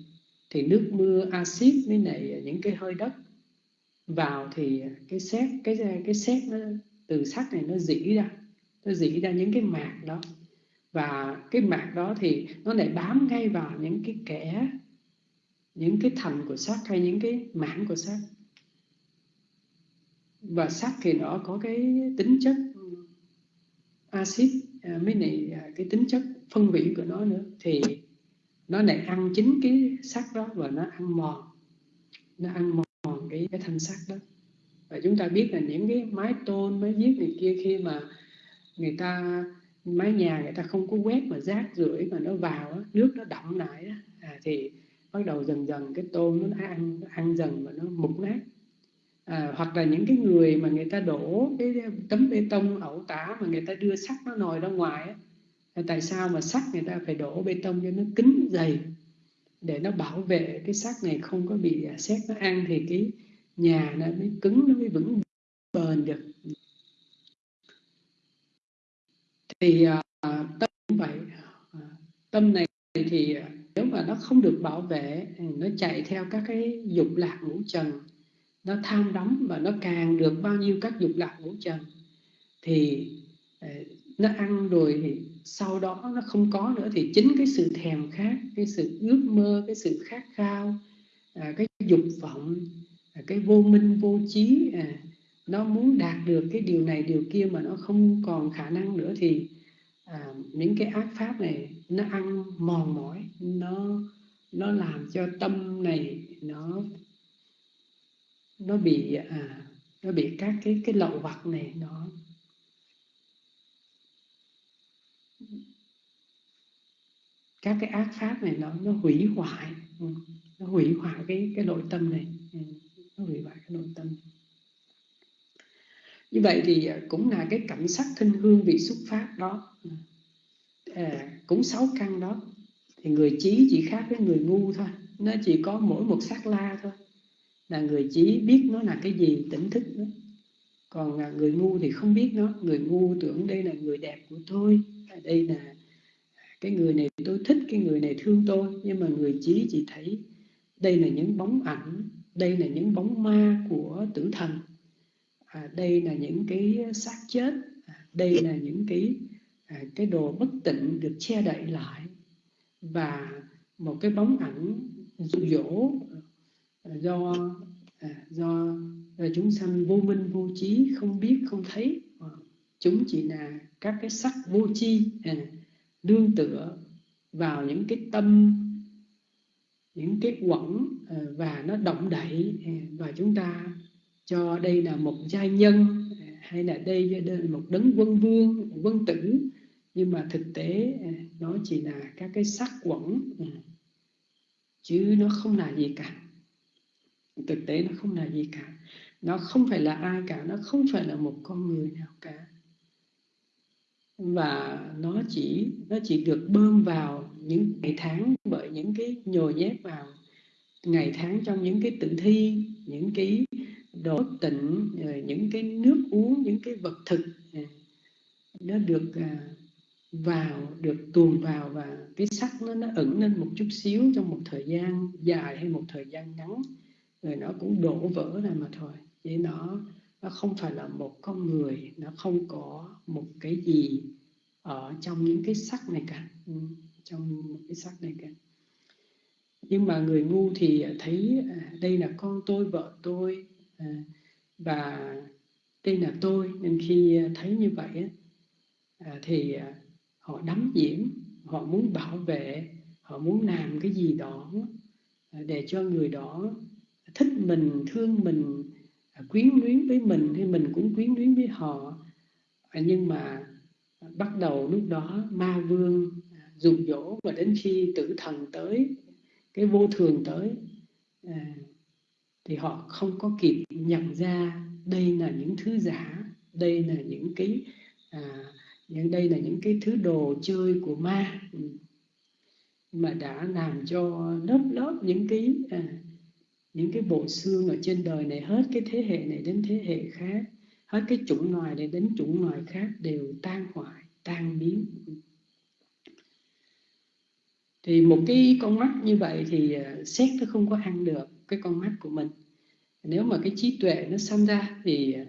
thì nước mưa, axit với này những cái hơi đất vào thì cái xét cái cái xét nó, từ sắc này nó dỉ ra, nó dỉ ra những cái mạc đó. Và cái mạc đó thì nó lại bám ngay vào những cái kẽ những cái thành của sắc hay những cái mảng của sắc và sắc thì nó có cái tính chất axit mới mấy này à, cái tính chất phân hủy của nó nữa. Thì nó lại ăn chính cái sắc đó và nó ăn mòn. Nó ăn mòn cái cái thanh sắc đó. Và chúng ta biết là những cái mái tôn mái viết này kia khi mà người ta mái nhà người ta không có quét mà rác rưởi mà nó vào á, nước nó đọng lại á, à, thì bắt đầu dần dần cái tôm nó ăn ăn dần và nó mục nát. À, hoặc là những cái người mà người ta đổ cái tấm bê tông ẩu tả mà người ta đưa sắt nó nồi ra ngoài tại sao mà sắt người ta phải đổ bê tông cho nó kín dày? Để nó bảo vệ cái sắt này không có bị à, xét nó ăn thì cái nhà nó mới cứng nó mới vững bền được. Thì uh, tâm cũng vậy uh, à, tâm này thì uh, mà nó không được bảo vệ ừ, nó chạy theo các cái dục lạc ngũ trần. Nó tham đắm và nó càng được bao nhiêu các dục lạc ngũ trần thì ờ, nó ăn rồi thì sau đó nó không có nữa. Thì chính cái sự thèm khát cái sự ước mơ cái sự khát khao à, cái dục vọng à, cái vô minh vô trí à, nó muốn đạt được cái điều này điều kia mà nó không còn khả năng nữa thì à, những cái ác pháp này nó ăn mòn mỏi nó nó làm cho tâm này nó nó bị à, nó bị các cái cái lậu vặt này nó. Các cái ác pháp này nó nó hủy hoại ừ, nó hủy hoại cái cái nội tâm này. Ừ, nó hủy hoại cái nội tâm. Như vậy thì cũng là cái cảnh sắc thinh hương vị xuất phát đó. Ừ à, cũng sáu căn đó. Thì người trí chỉ khác với người ngu thôi. Nó chỉ có mỗi một sắc la thôi. Là người trí biết nó là cái gì tỉnh thức đó còn à, người ngu thì không biết nó. Người ngu tưởng đây là người đẹp của tôi. À, đây là cái người này tôi thích cái người này thương tôi. Nhưng mà người trí chỉ thấy đây là những bóng ảnh đây là những bóng ma của tử thần. À, đây là những cái xác chết. À, đây là những cái À, cái đồ bất tịnh được che đậy lại và một cái bóng ảnh dụ dỗ à, do à, do chúng sanh vô minh vô trí không biết, không thấy. Ờ, chúng chỉ là các cái sắc vô chi đương tựa vào những cái tâm, những cái quẩn và nó động đậy và chúng ta cho đây là một giai nhân hay là đây là một đấng quân vương, quân tử nhưng mà thực tế à, nó chỉ là các cái sắc quẩn à, chứ nó không là gì cả. Thực tế nó không là gì cả. Nó không phải là ai cả, nó không phải là một con người nào cả. Và nó chỉ nó chỉ được bơm vào những ngày tháng bởi những cái nhồi nhét vào ngày tháng trong những cái tử thi, những cái đồ tịnh những cái nước uống, những cái vật thực à, nó được vào được tuồn vào và cái sắc nó nó ẩn lên một chút xíu trong một thời gian dài hay một thời gian ngắn. Rồi nó cũng đổ vỡ ra mà thôi. Vậy nó nó không phải là một con người nó không có một cái gì ở trong những cái sắc này cả. Ừ, trong một cái sắc này cả. Nhưng mà người ngu thì thấy à, đây là con tôi vợ tôi à, và đây là tôi. Nên khi à, thấy như vậy à, thì à, họ đắm nhiễm họ muốn bảo vệ họ muốn làm cái gì đó để cho người đó thích mình thương mình quyến luyến với mình thì mình cũng quyến luyến với họ. Nhưng mà bắt đầu lúc đó ma vương dụ dỗ và đến khi tử thần tới cái vô thường tới à, thì họ không có kịp nhận ra đây là những thứ giả đây là những cái à, những đây là những cái thứ đồ chơi của ma. Ừ. Mà đã làm cho lớp lớp những cái à, những cái bộ xương ở trên đời này hết cái thế hệ này đến thế hệ khác hết cái chủng loài này đến chủng loài khác đều tan hoại tan biến. Ừ. Thì một cái con mắt như vậy thì à, xét nó không có ăn được cái con mắt của mình. Nếu mà cái trí tuệ nó sanh ra thì à,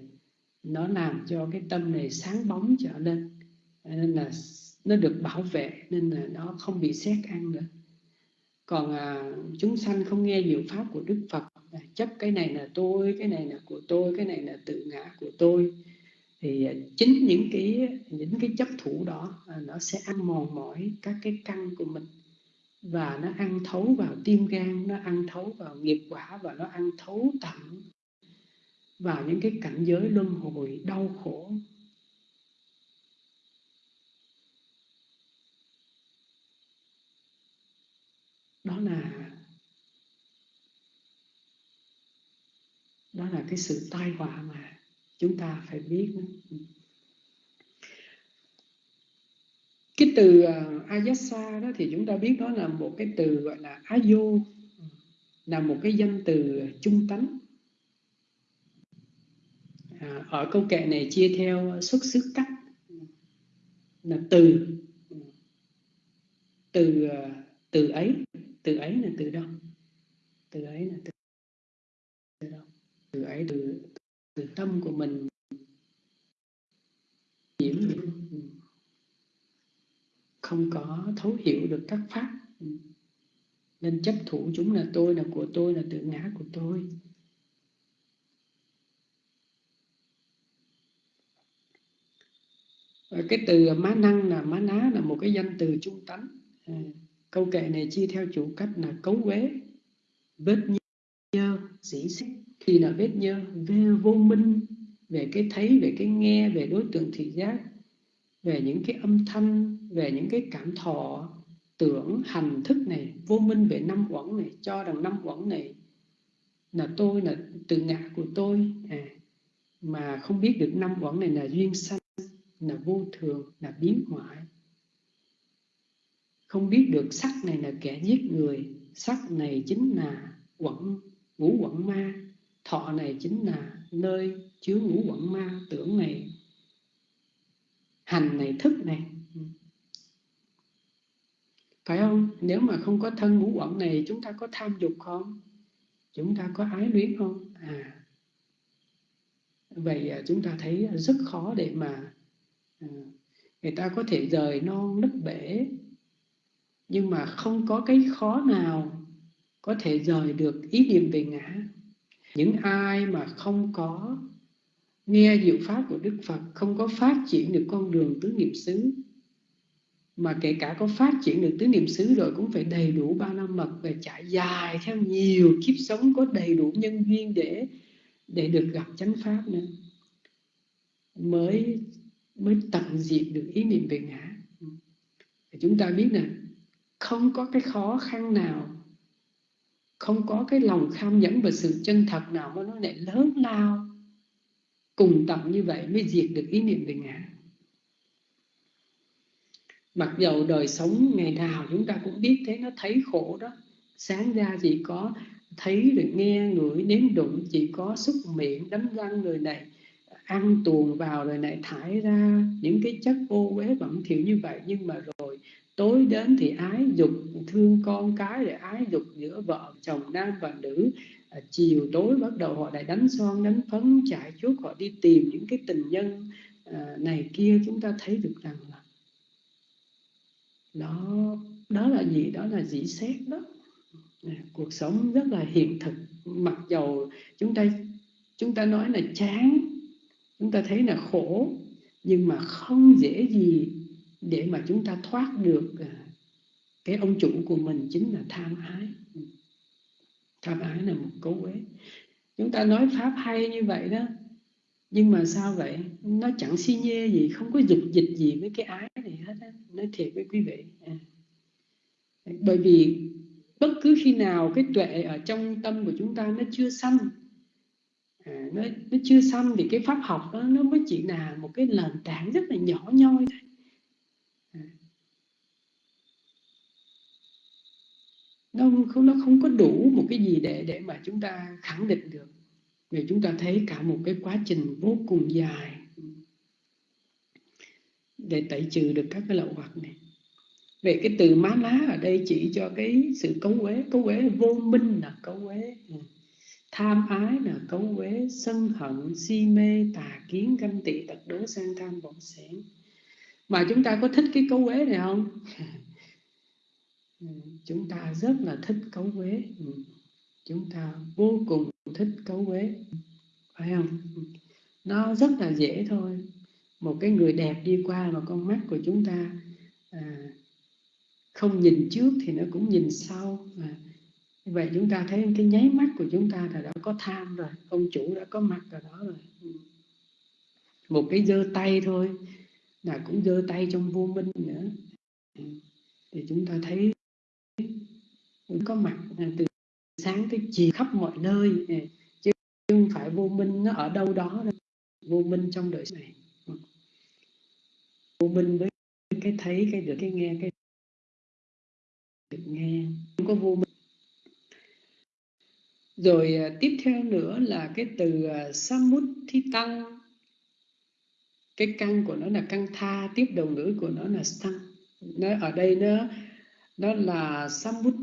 nó làm cho cái tâm này sáng bóng trở lên nên là nó được bảo vệ nên là nó không bị xét ăn nữa. Còn à, chúng sanh không nghe diệu pháp của đức phật à, chấp cái này là tôi cái này là của tôi cái này là tự ngã của tôi thì à, chính những cái những cái chấp thủ đó à, nó sẽ ăn mòn mỏi các cái căn của mình. Và nó ăn thấu vào tim gan nó ăn thấu vào nghiệp quả và nó ăn thấu tận vào những cái cảnh giới luân hồi đau khổ đó là đó là cái sự tai họa mà chúng ta phải biết cái từ uh, ayasa đó thì chúng ta biết đó là một cái từ gọi là ayo là một cái danh từ trung tánh. À, ở câu kệ này chia theo xuất xứ cách là từ. Từ ờ, từ ấy từ ấy là từ đâu? Từ ấy là từ, từ ấy, từ từ tâm của mình. Nhiễm không có thấu hiểu được các pháp. Nên chấp thủ chúng là tôi, là của tôi, là tự ngã của tôi. Cái từ má năng là má ná, là một cái danh từ trung tánh. À, câu kệ này chia theo chủ cách là cấu quế vết nhơ, dĩ xích thì là vết nhơ về vô minh về cái thấy về cái nghe về đối tượng thị giác về những cái âm thanh về những cái cảm thọ tưởng hành thức này vô minh về năm uẩn này cho rằng năm uẩn này là tôi là tự ngã của tôi. À, mà không biết được năm uẩn này là duyên sanh là vô thường là biến hoại. Không biết được sắc này là kẻ giết người sắc này chính là quẩn ngũ quẩn ma thọ này chính là nơi chứa ngũ quẩn ma tưởng này hành này thức này. Phải không? Nếu mà không có thân ngũ quẩn này chúng ta có tham dục không? Chúng ta có ái luyến không? À vậy à, chúng ta thấy rất khó để mà à, người ta có thể rời non nứt bể. Nhưng mà không có cái khó nào có thể rời được ý niệm về ngã những ai mà không có nghe diệu pháp của Đức Phật, không có phát triển được con đường tứ niệm xứ, mà kể cả có phát triển được tứ niệm xứ rồi cũng phải đầy đủ ba la mật và trải dài theo nhiều kiếp sống có đầy đủ nhân duyên để để được gặp chánh pháp nữa, mới mới tận diệt được ý niệm về ngã. Chúng ta biết nè không có cái khó khăn nào không có cái lòng kham nhẫn và sự chân thật nào mà nó lại lớn lao. Cùng tận như vậy mới diệt được ý niệm về ngã. Mặc dầu đời sống ngày nào chúng ta cũng biết thế, nó thấy khổ đó. Sáng ra chỉ có thấy được nghe ngửi nếm đụng, chỉ có xúc miệng đánh răng người này, ăn tuồn vào rồi này, thải ra những cái chất ô uế bẩn thỉu như vậy. Nhưng mà rồi tối đến thì ái dục thương con cái rồi ái dục giữa vợ chồng nam và nữ. À, chiều tối bắt đầu họ lại đánh son đánh phấn chạy chuốt họ đi tìm những cái tình nhân à, này kia. Chúng ta thấy được rằng là đó đó là gì? Đó là dĩ xét đó. À, cuộc sống rất là hiện thực. Mặc dầu chúng ta chúng ta nói là chán chúng ta thấy là khổ nhưng mà không dễ gì để mà chúng ta thoát được à, cái ông chủ của mình chính là tham ái tham ái là một cấu quế. chúng ta nói pháp hay như vậy đó nhưng mà sao vậy nó chẳng si nhê gì không có dục dịch gì với cái ái này hết á nói thiệt với quý vị à. bởi vì bất cứ khi nào cái tuệ ở trong tâm của chúng ta nó chưa sanh à, nó, nó chưa xong thì cái pháp học đó nó mới chỉ là một cái nền tảng rất là nhỏ nhoi thôi à nó không nó không có đủ một cái gì để để mà chúng ta khẳng định được. Vì chúng ta thấy cả một cái quá trình vô cùng dài để tẩy trừ được các cái lậu hoặc này. Về cái từ má lá ở đây chỉ cho cái sự cấu uế. Cấu uế vô minh là cấu uế. Ừ. Tham ái là cấu uế. Sân hận, si mê, tà kiến, ganh tị, tật đố, sang tham vọng xẻn mà chúng ta có thích cái cấu uế này không? Ừ, chúng ta rất là thích cấu quế, ừ, chúng ta vô cùng thích cấu quế. Phải không? Ừ, nó rất là dễ thôi. Một cái người đẹp đi qua mà con mắt của chúng ta à, không nhìn trước thì nó cũng nhìn sau. À, vậy chúng ta thấy cái nháy mắt của chúng ta là đã có tham rồi ông chủ đã có mặt ở đó rồi. Một cái giơ tay thôi là cũng giơ tay trong vô minh nữa. Thì chúng ta thấy có mặt à, từ sáng tới chiều khắp mọi nơi à, chứ không phải vô minh nó ở đâu đó đâu. vô minh trong đời này. Vô minh với cái thấy, cái được, cái nghe, cái được nghe. Không có vô minh. Rồi à, tiếp theo nữa là cái từ samut thi tăng cái căn của nó là căn tha, tiếp đầu ngữ của nó là tăng nó ở đây nó đó là samut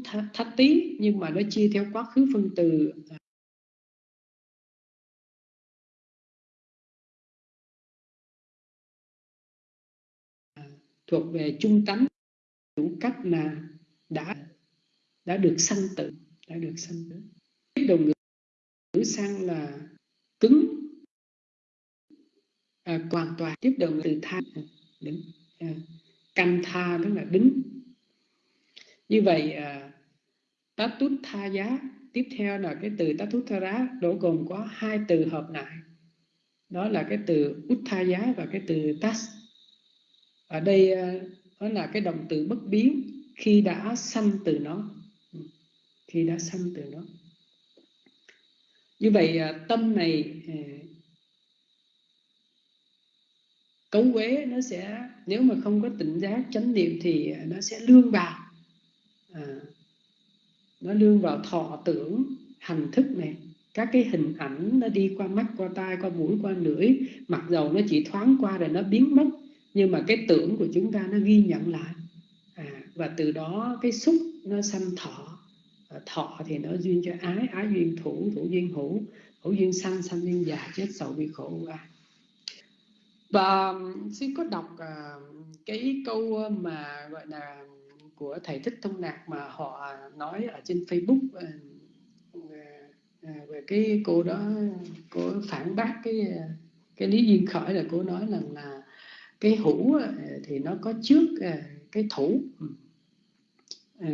nhưng mà nó chia theo quá khứ phân từ à, thuộc về trung tánh đủ cách là đã đã được sanh tử đã được sanh tử. Tiếp đồng ngữ sang là cứng à, hoàn toàn. Tiếp đồng từ tha đứng à, căn tha tức là đứng như vậy à, tha giá tiếp theo là cái từ tatut tha giá đổ gồm có hai từ hợp lại. Đó là cái từ út tha giá và cái từ tas. Ở đây à, đó là cái động từ bất biến khi đã sanh từ nó. Ừ, khi đã sanh từ nó. Như vậy à, tâm này à, cấu quế nó sẽ nếu mà không có tỉnh giác chánh niệm thì nó sẽ lương vào nó lương vào thọ tưởng hành thức này. Các cái hình ảnh nó đi qua mắt qua tai qua mũi qua lưỡi. Mặc dầu nó chỉ thoáng qua rồi nó biến mất nhưng mà cái tưởng của chúng ta nó ghi nhận lại. À, và từ đó cái xúc nó sanh thọ. À, thọ thì nó duyên cho ái ái duyên thủ thủ duyên hữu hữu duyên sanh sanh duyên già chết sầu bị khổ à và um, xin có đọc à, cái câu ờ, mà gọi là của thầy thích thông nạc mà họ nói ở trên facebook ờ, ờ, ờ, về cái cô đó cô phản bác cái cái lý duyên khởi là cô nói rằng là cái hữu thì nó có trước cái thủ. À,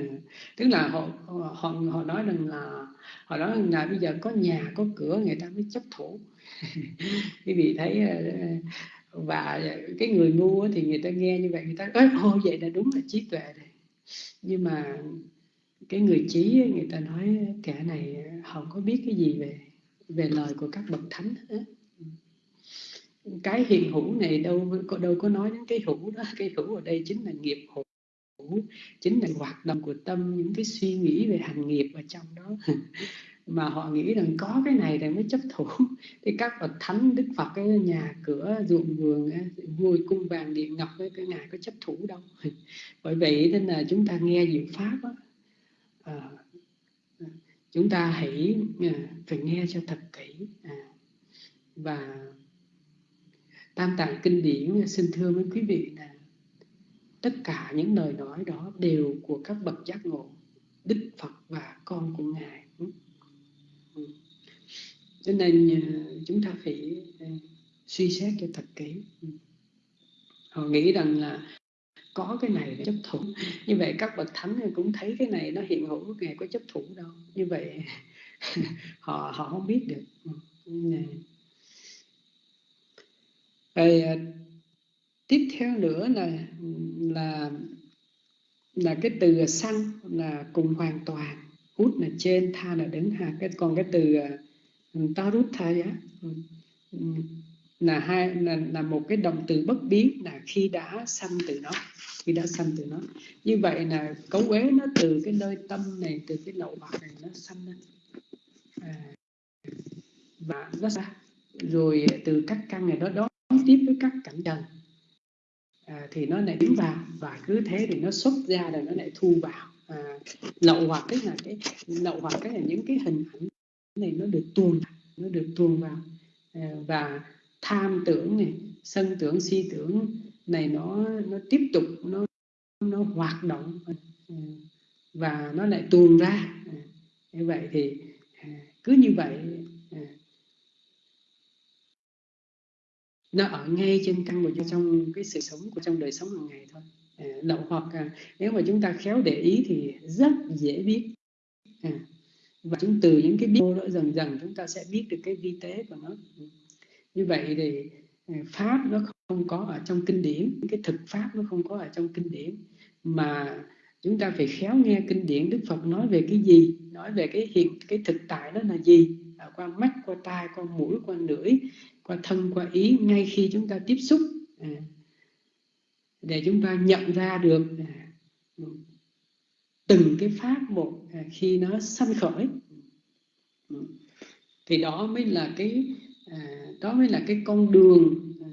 tức là họ họ họ nói rằng là họ nói rằng là bây giờ có nhà có cửa người ta mới chấp thủ. Quý vị thấy và cái người ngu thì người ta nghe như vậy người ta ơi ô vậy là đúng là trí tuệ rồi nhưng mà cái người trí người ta nói kẻ này không có biết cái gì về về lời của các bậc thánh hết. Cái hiện hữu này đâu có đâu có nói đến cái hữu đó. Cái hữu ở đây chính là nghiệp hữu, chính là hoạt động của tâm, những cái suy nghĩ về hành nghiệp ở trong đó. mà họ nghĩ rằng có cái này thì mới chấp thủ. Thì các bậc thánh đức phật cái nhà cửa ruộng vườn vui cung vàng điện ngọc cái, cái ngài có chấp thủ đâu. Bởi vậy nên là chúng ta nghe diệu pháp đó, à, chúng ta hãy à, phải nghe cho thật kỹ. À, và tam tạng kinh điển xin thưa với quý vị là tất cả những lời nói đó đều của các bậc giác ngộ đức phật và con của ngài cho nên ờ, chúng ta phải ờ, suy xét cho thật kỹ. Ừ. Họ nghĩ rằng là có cái này chấp thủ. Như vậy các bậc thánh cũng thấy cái này nó hiện hữu ngày có chấp thủ đâu. Như vậy họ họ không biết được. Ừ. Dạ. Rồi ờ, tiếp theo nữa là là là cái từ xăng là cùng hoàn toàn. Hút là trên, tha là đứng. Hạ cái, còn cái từ Ừ, ta rút ừ. Ừ. là hai là, là một cái động từ bất biến là khi đã sanh từ nó khi đã sanh từ nó. Như vậy là cấu quế nó từ cái nơi tâm này từ cái lậu hoặc này nó sanh lên à, và nó ra. Rồi từ các căn này nó đón tiếp với các cảnh trần. À, thì nó lại tiến vào và cứ thế thì nó xuất ra rồi nó lại thu vào. À, lậu hoặc tức là cái lậu hoặc cái là những cái hình ảnh này nó được tuôn nó được tuôn vào. À, và tham tưởng này, sân tưởng, si tưởng này nó nó tiếp tục, nó nó hoạt động. À, và nó lại tuôn ra. À, như vậy thì cứ như vậy nó ở ngay trên căn của trong cái sự sống của trong đời sống hàng ngày thôi. Đậu hoặc nếu mà chúng ta khéo để ý thì rất dễ biết và chúng từ những cái biết đó dần dần chúng ta sẽ biết được cái vi tế của nó. Như vậy thì ờ, pháp nó không có ở trong kinh điển cái thực pháp nó không có ở trong kinh điển. Mà chúng ta phải khéo nghe kinh điển đức phật nói về cái gì nói về cái hiện cái thực tại đó là gì. À, qua mắt qua tai qua mũi qua lưỡi qua thân qua ý ngay khi chúng ta tiếp xúc. À, để chúng ta nhận ra được. À, từng cái pháp một à, khi nó sanh khởi. Ừ. Thì đó mới là cái à, đó mới là cái con đường à,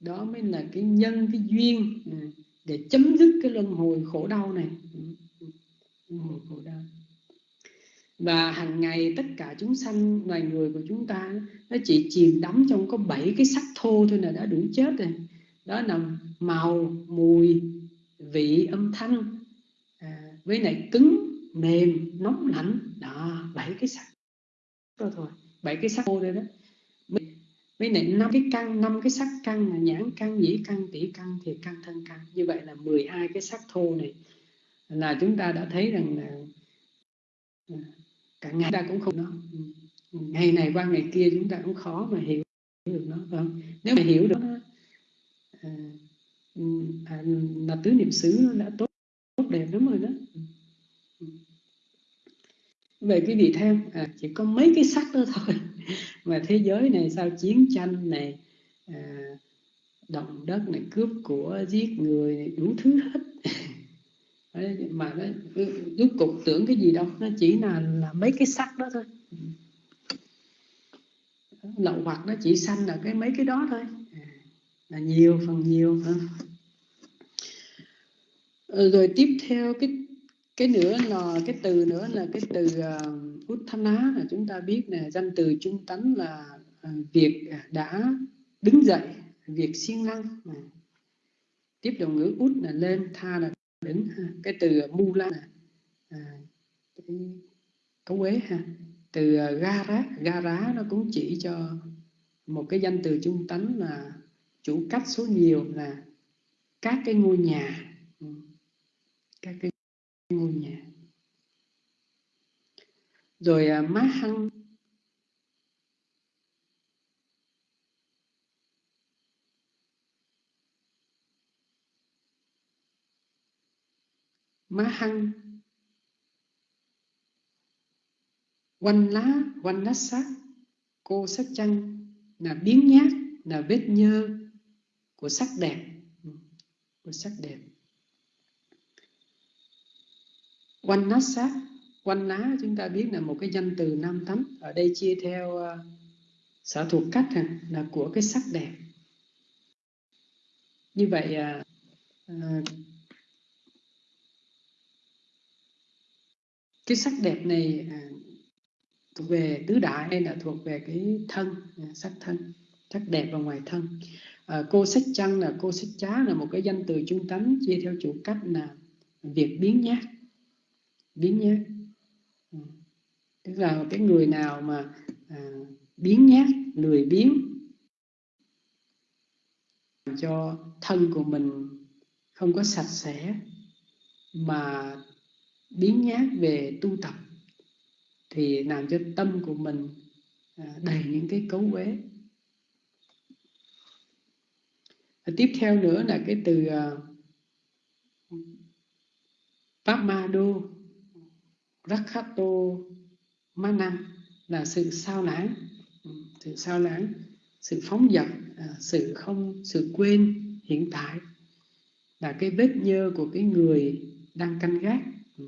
đó mới là cái nhân, cái duyên để chấm dứt cái luân hồi khổ đau này. Ừ. Luân hồi khổ đau. Và hàng ngày tất cả chúng sanh, loài người của chúng ta, nó chỉ chìm đắm trong có bảy cái sắc thô thôi là đã đủ chết rồi. Đó là màu, mùi, vị, âm thanh với lại cứng mềm nóng lạnh. Đó bảy cái sắc đó thôi. Bảy cái sắc thô đây đó. Với lại năm cái căn năm cái sắc căn là nhãn căn nhĩ căn tỷ căn thì căn thân căn. Như vậy là 12 cái sắc thô này là chúng ta đã thấy rằng là à, cả ngày ta cũng không nó ừ, ngày này qua ngày kia chúng ta cũng khó mà hiểu được nó. Không nếu mà hiểu được nó à, ừ, à, là tứ niệm xứ nó đã tốt tốt đẹp lắm rồi đó. Ừ. Ừ. Về cái vị tham à, chỉ có mấy cái sắc đó thôi. Mà thế giới này sao chiến tranh này à, động đất này cướp của giết người này, đủ thứ hết. Mà nó ừ, rốt cục tưởng cái gì đâu nó chỉ là là mấy cái sắc đó thôi. Lậu hoặc nó chỉ sanh là cái mấy cái đó thôi. À, là nhiều phần nhiều hơn Ờ, rồi tiếp theo cái cái nữa là cái từ nữa là cái từ uh, Uttana là chúng ta biết là danh từ trung tánh là uh, việc đã đứng dậy việc siêng năng à. tiếp đầu ngữ út là lên tha là đứng ha. cái từ mula là à, cái cấu quế ha từ uh, gara gara nó cũng chỉ cho một cái danh từ trung tánh là chủ cách số nhiều là các cái ngôi nhà các cái ngôi nhà. Rồi à, má hăng má hăng quanh lá quanh lá sắc cô sắc chăng là biến nhát là vết nhơ của sắc đẹp. Ừ, của sắc đẹp. Quanh nát sát quanh lá chúng ta biết là một cái danh từ nam tánh ở đây chia theo ờ, uh, sở thuộc cách ha, là của cái sắc đẹp. Như vậy uh, cái sắc đẹp này uh, thuộc về tứ đại hay là thuộc về cái thân sắc thân sắc đẹp và ngoài thân? À, cô sách chăng là cô sách chá là một cái danh từ trung tánh chia theo chủ cách là việc biến nhát biến nhát ừ. tức là cái người nào mà à, biến nhát lười biến cho thân của mình không có sạch sẽ mà biến nhát về tu tập thì làm cho tâm của mình à, đầy những cái cấu uế. Tiếp theo nữa là cái từ à, uh, đô Rakhato Manam là sự sao lãng. Ừ, sự sao lãng sự phóng dật à, sự không sự quên hiện tại là cái vết nhơ của cái người đang canh gác. Ừ.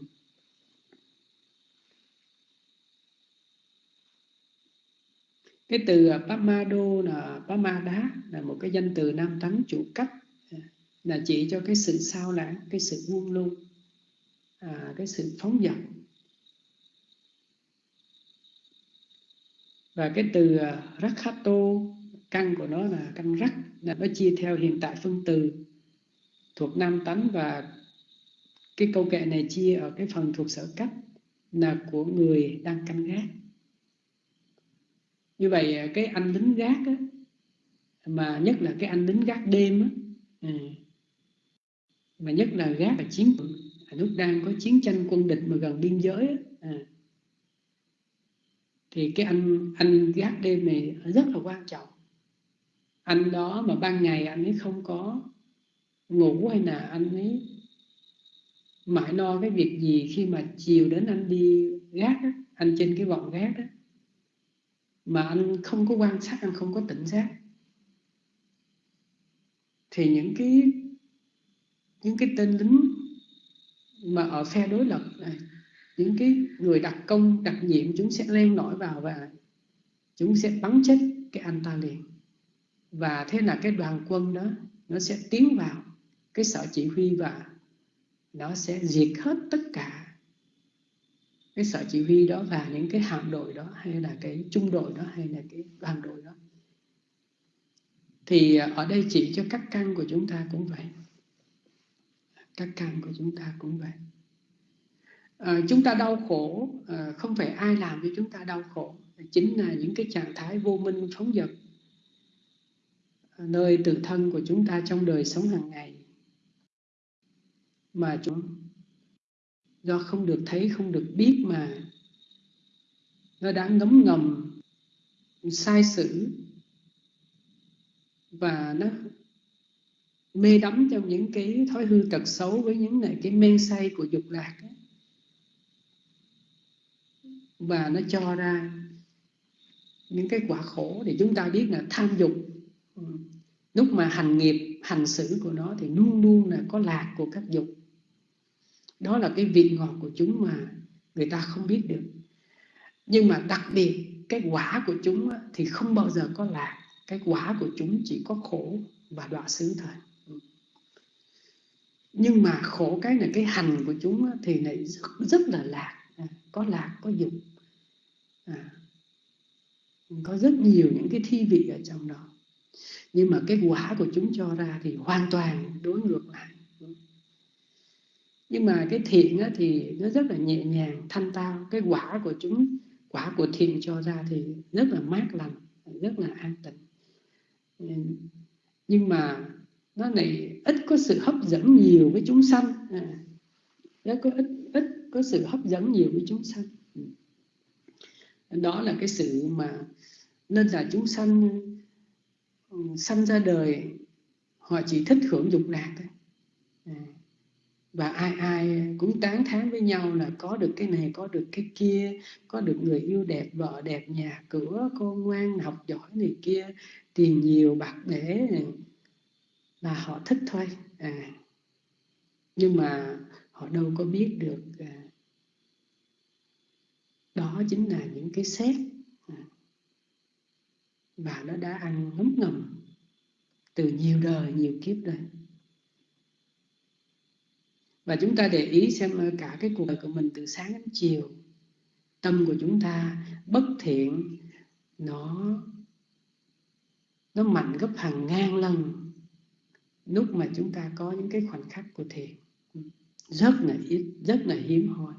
Cái từ à, Pamado là Pamada là một cái danh từ nam tấn chủ cách à, là chỉ cho cái sự sao lãng cái sự buông lung à, cái sự phóng dật. Và cái từ à, rakhato căn của nó là căn rắc là nó chia theo hiện tại phân từ thuộc nam tánh và cái câu kệ này chia ở cái phần thuộc sở cách là của người đang canh gác. Như vậy à, cái anh lính gác á, mà nhất là cái anh lính gác đêm á, à, mà nhất là gác và chiến lúc đang có chiến tranh quân địch mà gần biên giới á, à, thì cái anh anh gác đêm này rất là quan trọng. Anh đó mà ban ngày anh ấy không có ngủ hay là anh ấy mãi lo cái việc gì khi mà chiều đến anh đi gác đó, anh trên cái vòng gác đó mà anh không có quan sát anh không có tỉnh giác. Thì những cái những cái tên lính mà ở phe đối lập này những cái người đặc công, đặc nhiệm chúng sẽ len lỏi vào và chúng sẽ bắn chết cái anh ta liền. Và thế là cái đoàn quân đó, nó sẽ tiến vào cái sở chỉ huy và nó sẽ diệt hết tất cả cái sở chỉ huy đó và những cái hạm đội đó hay là cái trung đội đó hay là cái đoàn đội đó. Thì à, ở đây chỉ cho các căn của chúng ta cũng vậy. Các căn của chúng ta cũng vậy à, chúng ta đau khổ à, không phải ai làm cho chúng ta đau khổ chính là những cái trạng thái vô minh phóng dật ờ, nơi tự thân của chúng ta trong đời sống hàng ngày mà chúng do không được thấy không được biết mà nó đã ngấm ngầm sai sử và nó mê đắm trong những cái thói hư tật xấu với những này cái men say của dục lạc ấy và nó cho ra những cái quả khổ thì chúng ta biết là tham dục. Ừ. Lúc mà hành nghiệp hành xử của nó thì luôn luôn là có lạc của các dục. Đó là cái vị ngọt của chúng mà người ta không biết được. Nhưng mà đặc biệt cái quả của chúng thì không bao giờ có lạc. Cái quả của chúng chỉ có khổ và đọa xứ thôi. Ừ. Nhưng mà khổ cái là cái hành của chúng thì lại rất, rất là lạc à, có lạc có dục. À, có rất nhiều những cái thi vị ở trong đó. Nhưng mà cái quả của chúng cho ra thì hoàn toàn đối ngược lại. Nhưng mà cái thiện á, thì nó rất là nhẹ nhàng thanh tao. Cái quả của chúng quả của thiện cho ra thì rất là mát lành rất là an tịnh. Nhưng mà nó này ít có sự hấp dẫn nhiều với chúng sanh. À, nó có ít ít có sự hấp dẫn nhiều với chúng sanh. Đó là cái sự mà nên là chúng sanh ừ, sanh ra đời họ chỉ thích hưởng dục lạc thôi. À, và ai ai cũng tán thán với nhau là có được cái này có được cái kia có được người yêu đẹp vợ đẹp nhà cửa con ngoan học giỏi này kia tiền nhiều bạc để là họ thích thôi. À nhưng mà họ đâu có biết được à, đó chính là những cái xét và nó đã ăn ngấm ngầm từ nhiều đời, nhiều kiếp đây và chúng ta để ý xem cả cái cuộc đời của mình từ sáng đến chiều, tâm của chúng ta bất thiện, nó nó mạnh gấp hàng ngàn lần lúc mà chúng ta có những cái khoảnh khắc của thiện. Rất là ít, rất là hiếm hoi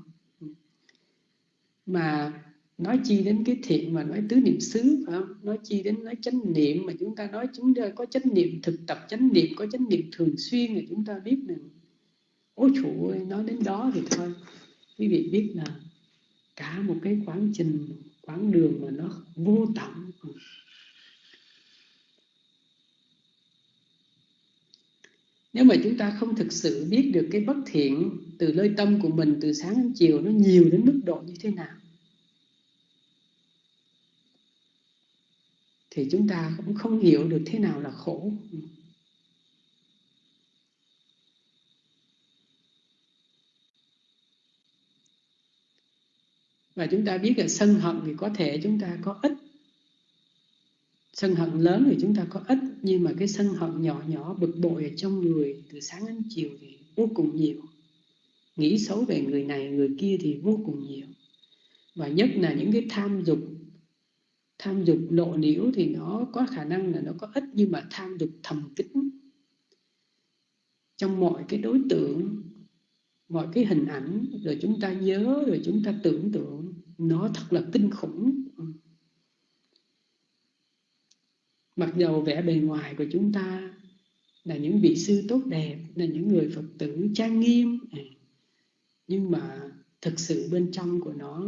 mà nói chi đến cái thiện mà nói tứ niệm xứ, phải không? nói chi đến nói chánh niệm mà chúng ta nói chúng ta có chánh niệm thực tập, chánh niệm, có chánh niệm thường xuyên thì chúng ta biết rằng ôi chủ ơi, nói đến đó thì thôi. Quý vị biết là cả một cái quãng trình quãng đường mà nó vô tận. Nếu mà chúng ta không thực sự biết được cái bất thiện từ nơi tâm của mình từ sáng đến chiều nó nhiều đến mức độ như thế nào, thì chúng ta cũng không hiểu được thế nào là khổ. Và chúng ta biết là sân hận thì có thể chúng ta có ít sân hận lớn thì chúng ta có ít, nhưng mà cái sân hận nhỏ nhỏ, bực bội ở trong người từ sáng đến chiều thì vô cùng nhiều. Nghĩ xấu về người này, người kia thì vô cùng nhiều. Và nhất là những cái tham dục tham dục lộ liễu thì nó có khả năng là nó có ít, nhưng mà tham dục thầm kín. Trong mọi cái đối tượng, mọi cái hình ảnh, rồi chúng ta nhớ, rồi chúng ta tưởng tượng, nó thật là kinh khủng mặc dầu vẻ bề ngoài của chúng ta là những vị sư tốt đẹp, là những người phật tử trang nghiêm à, nhưng mà thực sự bên trong của nó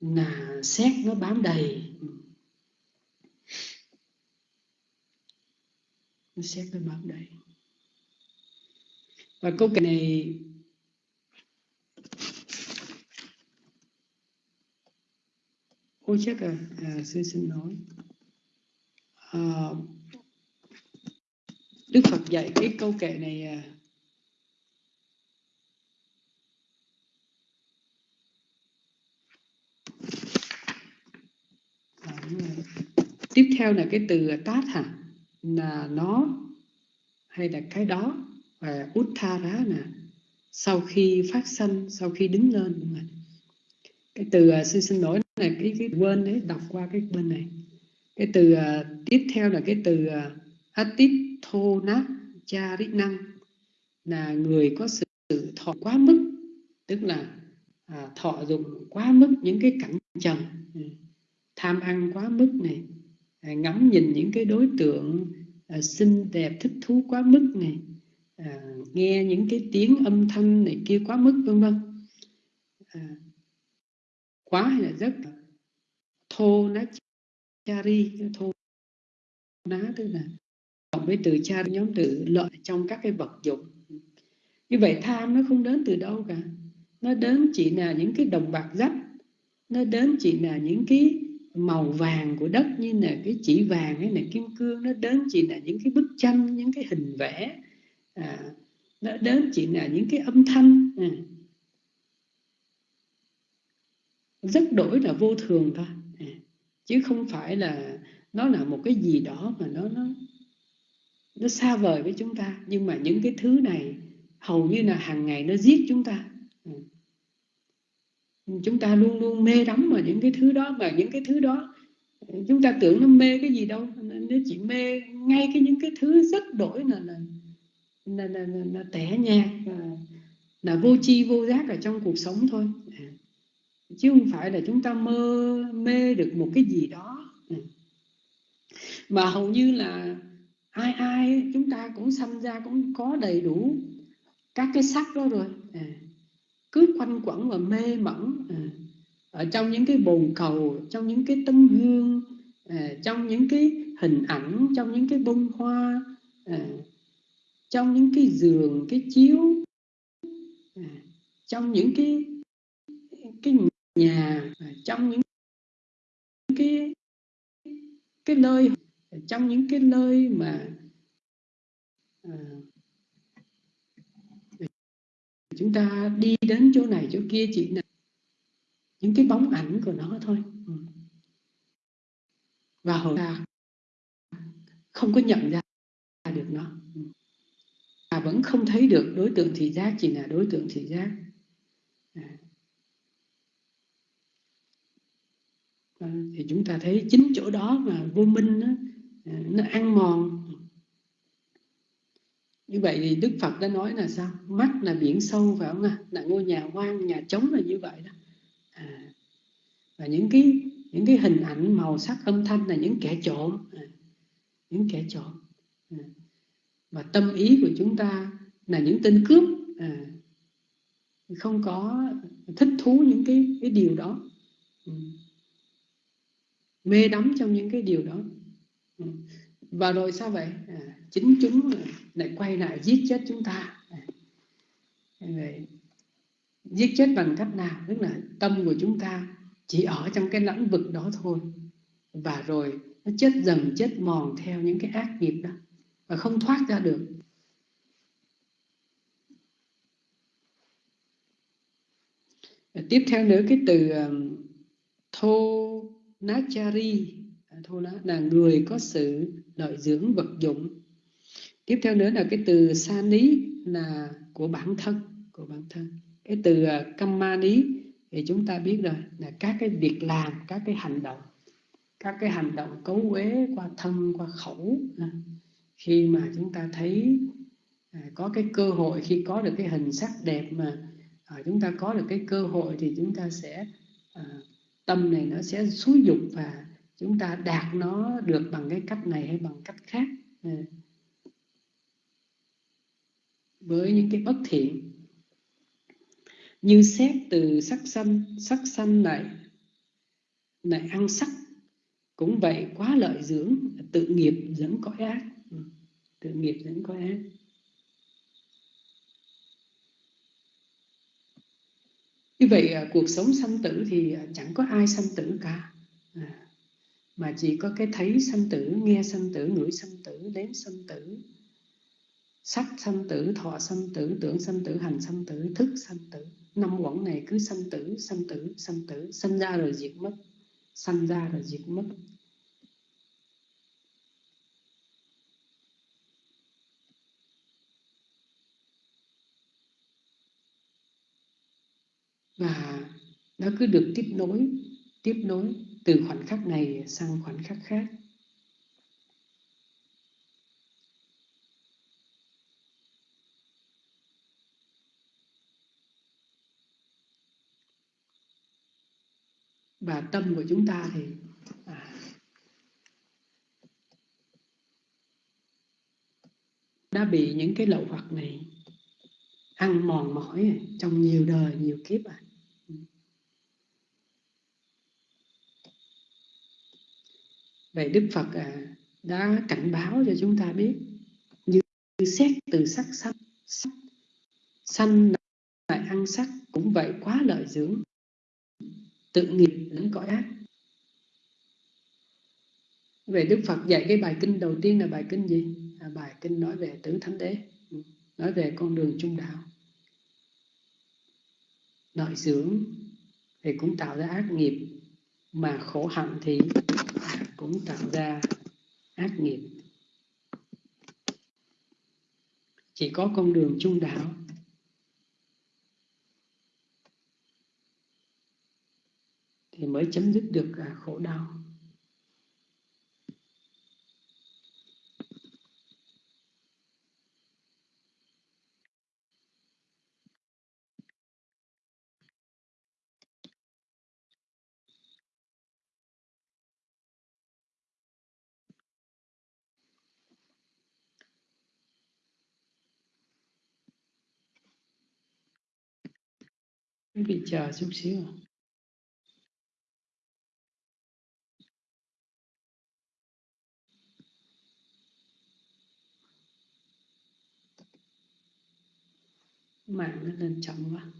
là xét nó bám đầy. Nó xét nó bám đầy. Và câu kệ này ôi chắc là à sư xin nói à, đức phật dạy cái câu kệ này à, à tiếp theo là cái từ tát hả là nó hay là cái đó và uttara nè sau khi phát sanh sau khi đứng lên cái từ à, xin sư xin lỗi là cái cái quên đấy đọc qua cái bên này. Cái từ uh, tiếp theo là cái từ à, uh, atithona charinang là người có sự, sự thọ quá mức tức là à, thọ dụng quá mức những cái cảnh trần ừ, tham ăn quá mức này à, ngắm nhìn những cái đối tượng à, xinh đẹp thích thú quá mức này à, nghe những cái tiếng âm thanh này kia quá mức vân vân. À, quá hay là rất thô ná chari thô ná tức là cộng với từ cha nhóm từ lợi trong các cái vật dụng. Như vậy tham nó không đến từ đâu cả. Nó đến chỉ là những cái đồng bạc rách. Nó đến chỉ là những cái màu vàng của đất như là cái chỉ vàng hay là kim cương. Nó đến chỉ là những cái bức tranh những cái hình vẽ. À, nó đến chỉ là những cái âm thanh. À. rất đổi là vô thường thôi à, chứ không phải là nó là một cái gì đó mà nó nó nó xa vời với chúng ta. Nhưng mà những cái thứ này hầu như là hàng ngày nó giết chúng ta. À, chúng ta luôn luôn mê đắm vào những cái thứ đó và những cái thứ đó chúng ta tưởng nó mê cái gì đâu. Nó chỉ mê ngay cái những cái thứ rất đổi là là là, là, là, là tẻ nhạt là, là vô chi vô giác ở trong cuộc sống thôi. À, chứ không phải là chúng ta mơ mê được một cái gì đó. Mà hầu như là ai ai chúng ta cũng sanh ra cũng có đầy đủ các cái sắc đó rồi. À. cứ quanh quẩn và mê mẩn. À. ở trong những cái bồn cầu trong những cái tấm gương à, trong những cái hình ảnh trong những cái bông hoa à, trong những cái giường cái chiếu à, trong những cái cái nhà trong những cái cái nơi trong những cái nơi mà à, chúng ta đi đến chỗ này chỗ kia chỉ là những cái bóng ảnh của nó thôi. Ừ. Và hồi ta không có nhận ra được nó. Ừ. Và vẫn không thấy được đối tượng thị giác chỉ là đối tượng thị giác. À. À, thì chúng ta thấy chính chỗ đó mà vô minh đó, à, nó ăn mòn. Như vậy thì Đức Phật đã nói là sao? Mắt là biển sâu phải không à? là ngôi nhà hoang nhà trống là như vậy đó. À, và những cái những cái hình ảnh màu sắc âm thanh là những kẻ trộm. À, những kẻ trộm. À và tâm ý của chúng ta là những tên cướp. À, không có thích thú những cái cái điều đó. Ừ mê đắm trong những cái điều đó. Ừ. Và rồi sao vậy? À, chính chúng lại quay lại giết chết chúng ta. À, vậy giết chết bằng cách nào? Tức là tâm của chúng ta chỉ ở trong cái lãnh vực đó thôi. Và rồi nó chết dần chết mòn theo những cái ác nghiệp đó. Và không thoát ra được. Tiếp theo nữa cái từ um, thô nachari thôi thô là người có sự lợi dưỡng vật dụng. Tiếp theo nữa là cái từ sani là của bản thân, của bản thân. Cái từ à, kamani thì chúng ta biết rồi, là các cái việc làm, các cái hành động, các cái hành động cấu uế qua thân, qua khẩu à. khi mà chúng ta thấy có cái cơ hội, khi có được cái hình sắc đẹp mà chúng ta có được cái cơ hội thì chúng ta sẽ tâm này nó sẽ xúi dục và chúng ta đạt nó được bằng cái cách này hay bằng cách khác. Ừ. Với những cái bất thiện. Như xét từ sắc xanh sắc xanh này này ăn sắc, cũng vậy, quá lợi dưỡng, tự nghiệp dẫn cõi ác. Ừ, tự nghiệp dẫn có ác. Như vậy cuộc sống sanh tử thì chẳng có ai sanh tử cả mà chỉ có cái thấy sanh tử nghe sanh tử ngửi sanh tử đến sanh tử sắc sanh tử thọ sanh tử tưởng sanh tử hành sanh tử thức sanh tử năm quẩn này cứ sanh tử sanh tử sanh tử sanh ra rồi diệt mất sanh ra rồi diệt mất và nó cứ được tiếp nối tiếp nối từ khoảnh khắc này sang khoảnh khắc khác. Và tâm của chúng ta thì à, đã bị những cái lậu hoặc này ăn mòn mỏi trong nhiều đời nhiều kiếp à. Vậy đức phật à, đã cảnh báo cho chúng ta biết như, xét từ sắc xanh sắc sanh lại ăn sắc cũng vậy quá lợi dưỡng tự nghiệp lẫn cõi ác về Đức Phật dạy cái bài kinh đầu tiên là bài kinh gì? Là bài kinh nói về tứ thánh đế, ừ, nói về con đường trung đạo. Lợi dưỡng thì cũng tạo ra ác nghiệp, mà khổ hạnh thì cũng tạo ra ác nghiệp. Chỉ có con đường trung đạo thì mới chấm dứt được à, khổ đau quý vị chờ chút xíu. Mạng nó lên chậm quá.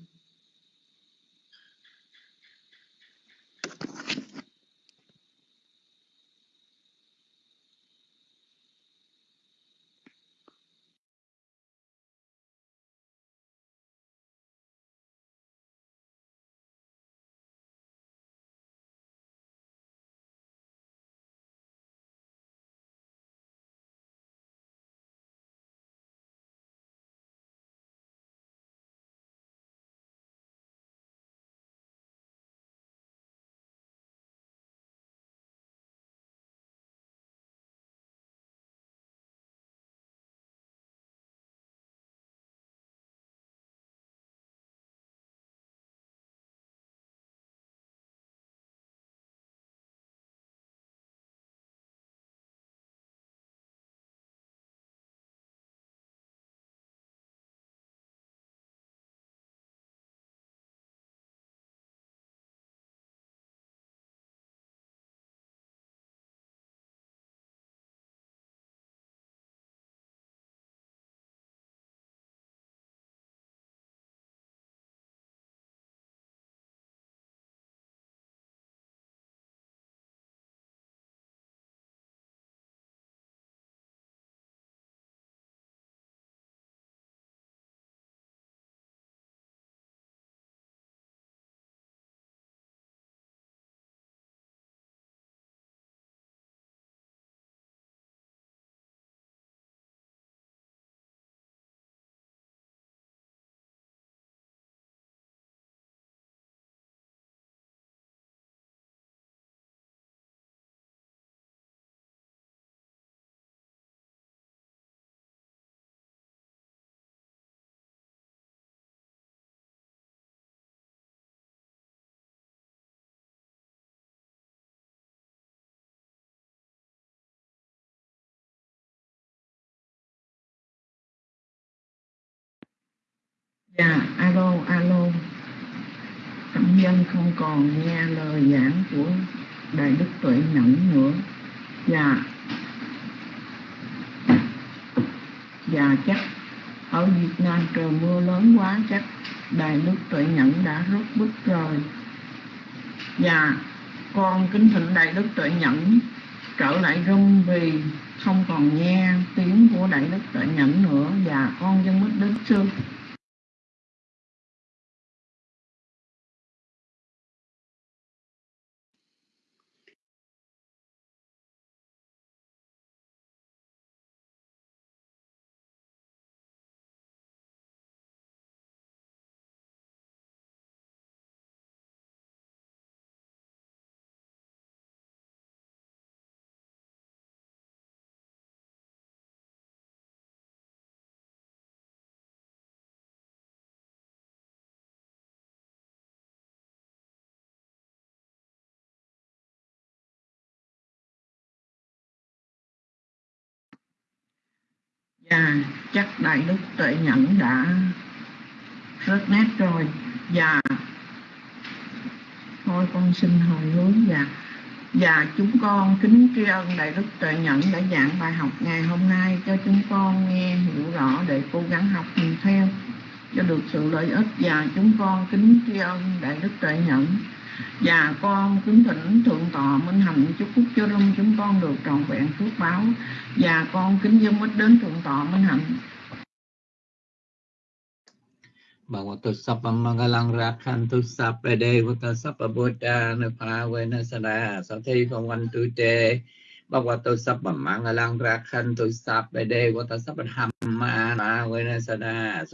Dạ, alo, alo. Cảm dân không còn nghe lời giảng của Đại Đức Tuệ Nhẫn nữa. Dạ. Dạ chắc ở Việt Nam trời mưa lớn quá chắc đại đức tuệ nhẫn đã rút bút rồi Dạ, con kính thỉnh đại đức tuệ nhẫn trở lại rung vì không còn nghe tiếng của đại đức tuệ nhẫn nữa và con dân mất đức sư và chắc đại đức tuệ nhẫn đã rất nét rồi. Và thôi, con xin hồi hướng và và chúng con kính tri ân đại đức tuệ nhẫn đã giảng bài học ngày hôm nay cho chúng con nghe, hiểu rõ để cố gắng học theo cho được sự lợi ích. Và chúng con kính tri ân đại đức tuệ nhẫn. Dạ, và con kính thỉnh thượng tọa minh hạnh chúc phúc cho lâm chúng con được trọn vẹn phước báo. Dạ, và con kính dâng ít đến thượng tọa minh hạnh Bhagavato Sappam Mangalang Rakhantu Sappe Devata Sappa Buddha Nupavena Sada Sathi Bhavantu Te Bhagavato Sappam Mangalang Rakhantu Sappe Devata Sappa Dhamma Nupavena Sada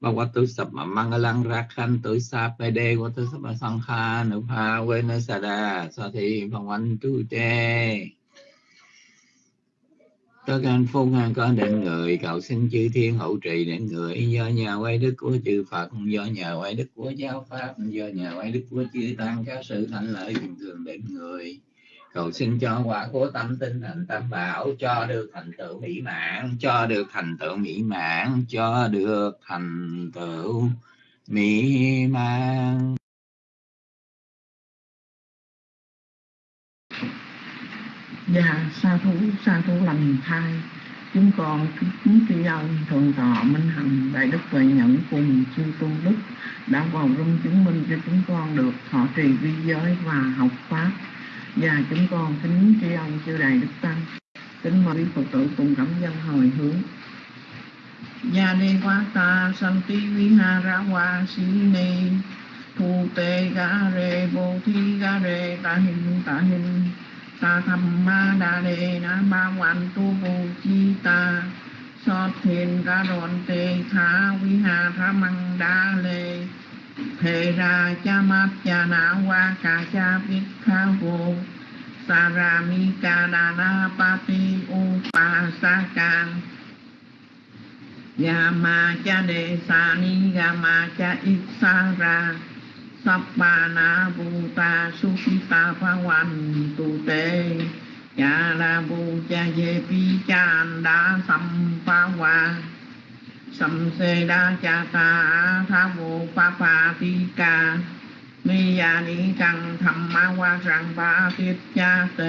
Sathi Bhavantu Te Bhagavato Sappam mà sang Sappe Devata Sappa quên Nupavena Sada. Sathi Bhavantu Te tất cả phúc an có đến người, cầu xin chư thiên hậu trì đến người. Do nhà quay đức của chư Phật, do nhà quay đức của giáo pháp do nhà quay đức của chư tăng, các sự thành lợi thường thường đến người cầu xin cho quả của tâm tinh thành tam bảo, cho được thành tựu mỹ mãn, cho được thành tựu mỹ mãn, cho được thành tựu mỹ mãn. Và sa thú sa thú lành thai. Chúng con kính tri ân thượng tọa minh hằng, đại đức tuệ nhẫn cùng chư tôn đức đã vào rung chứng minh cho chúng con được thọ trì vi giới và học pháp và chúng con kính tri ân chư đại đức tăng. Kính mời phật tử cùng cảm dân hồi hướng. Gia ni quá ta santi vihara wa si ni. Thu tê ga re vô thi ga re ta hình ta hình ta tham ma đa đề na ba quan tu vô chi ta. So thiền ga đòn tê tha vi hà tha măng đa lê thề ra cha mát cha na wa ca cha biết kha vô Sarami ra ca đà na pa ti u pa sa can. Yama cha đề sa ni gama cha ít sa ra. Sappana Bhuta sukita Phawan Tu Te Cha La Bu Cha Ye Pi Cha Anda Sam Pha Sam Se Đa Cha Ta Tha Vô pa pa Ti Ca. Ni Ya Ni Căng Tham Ma qua rằng ba Tiết Cha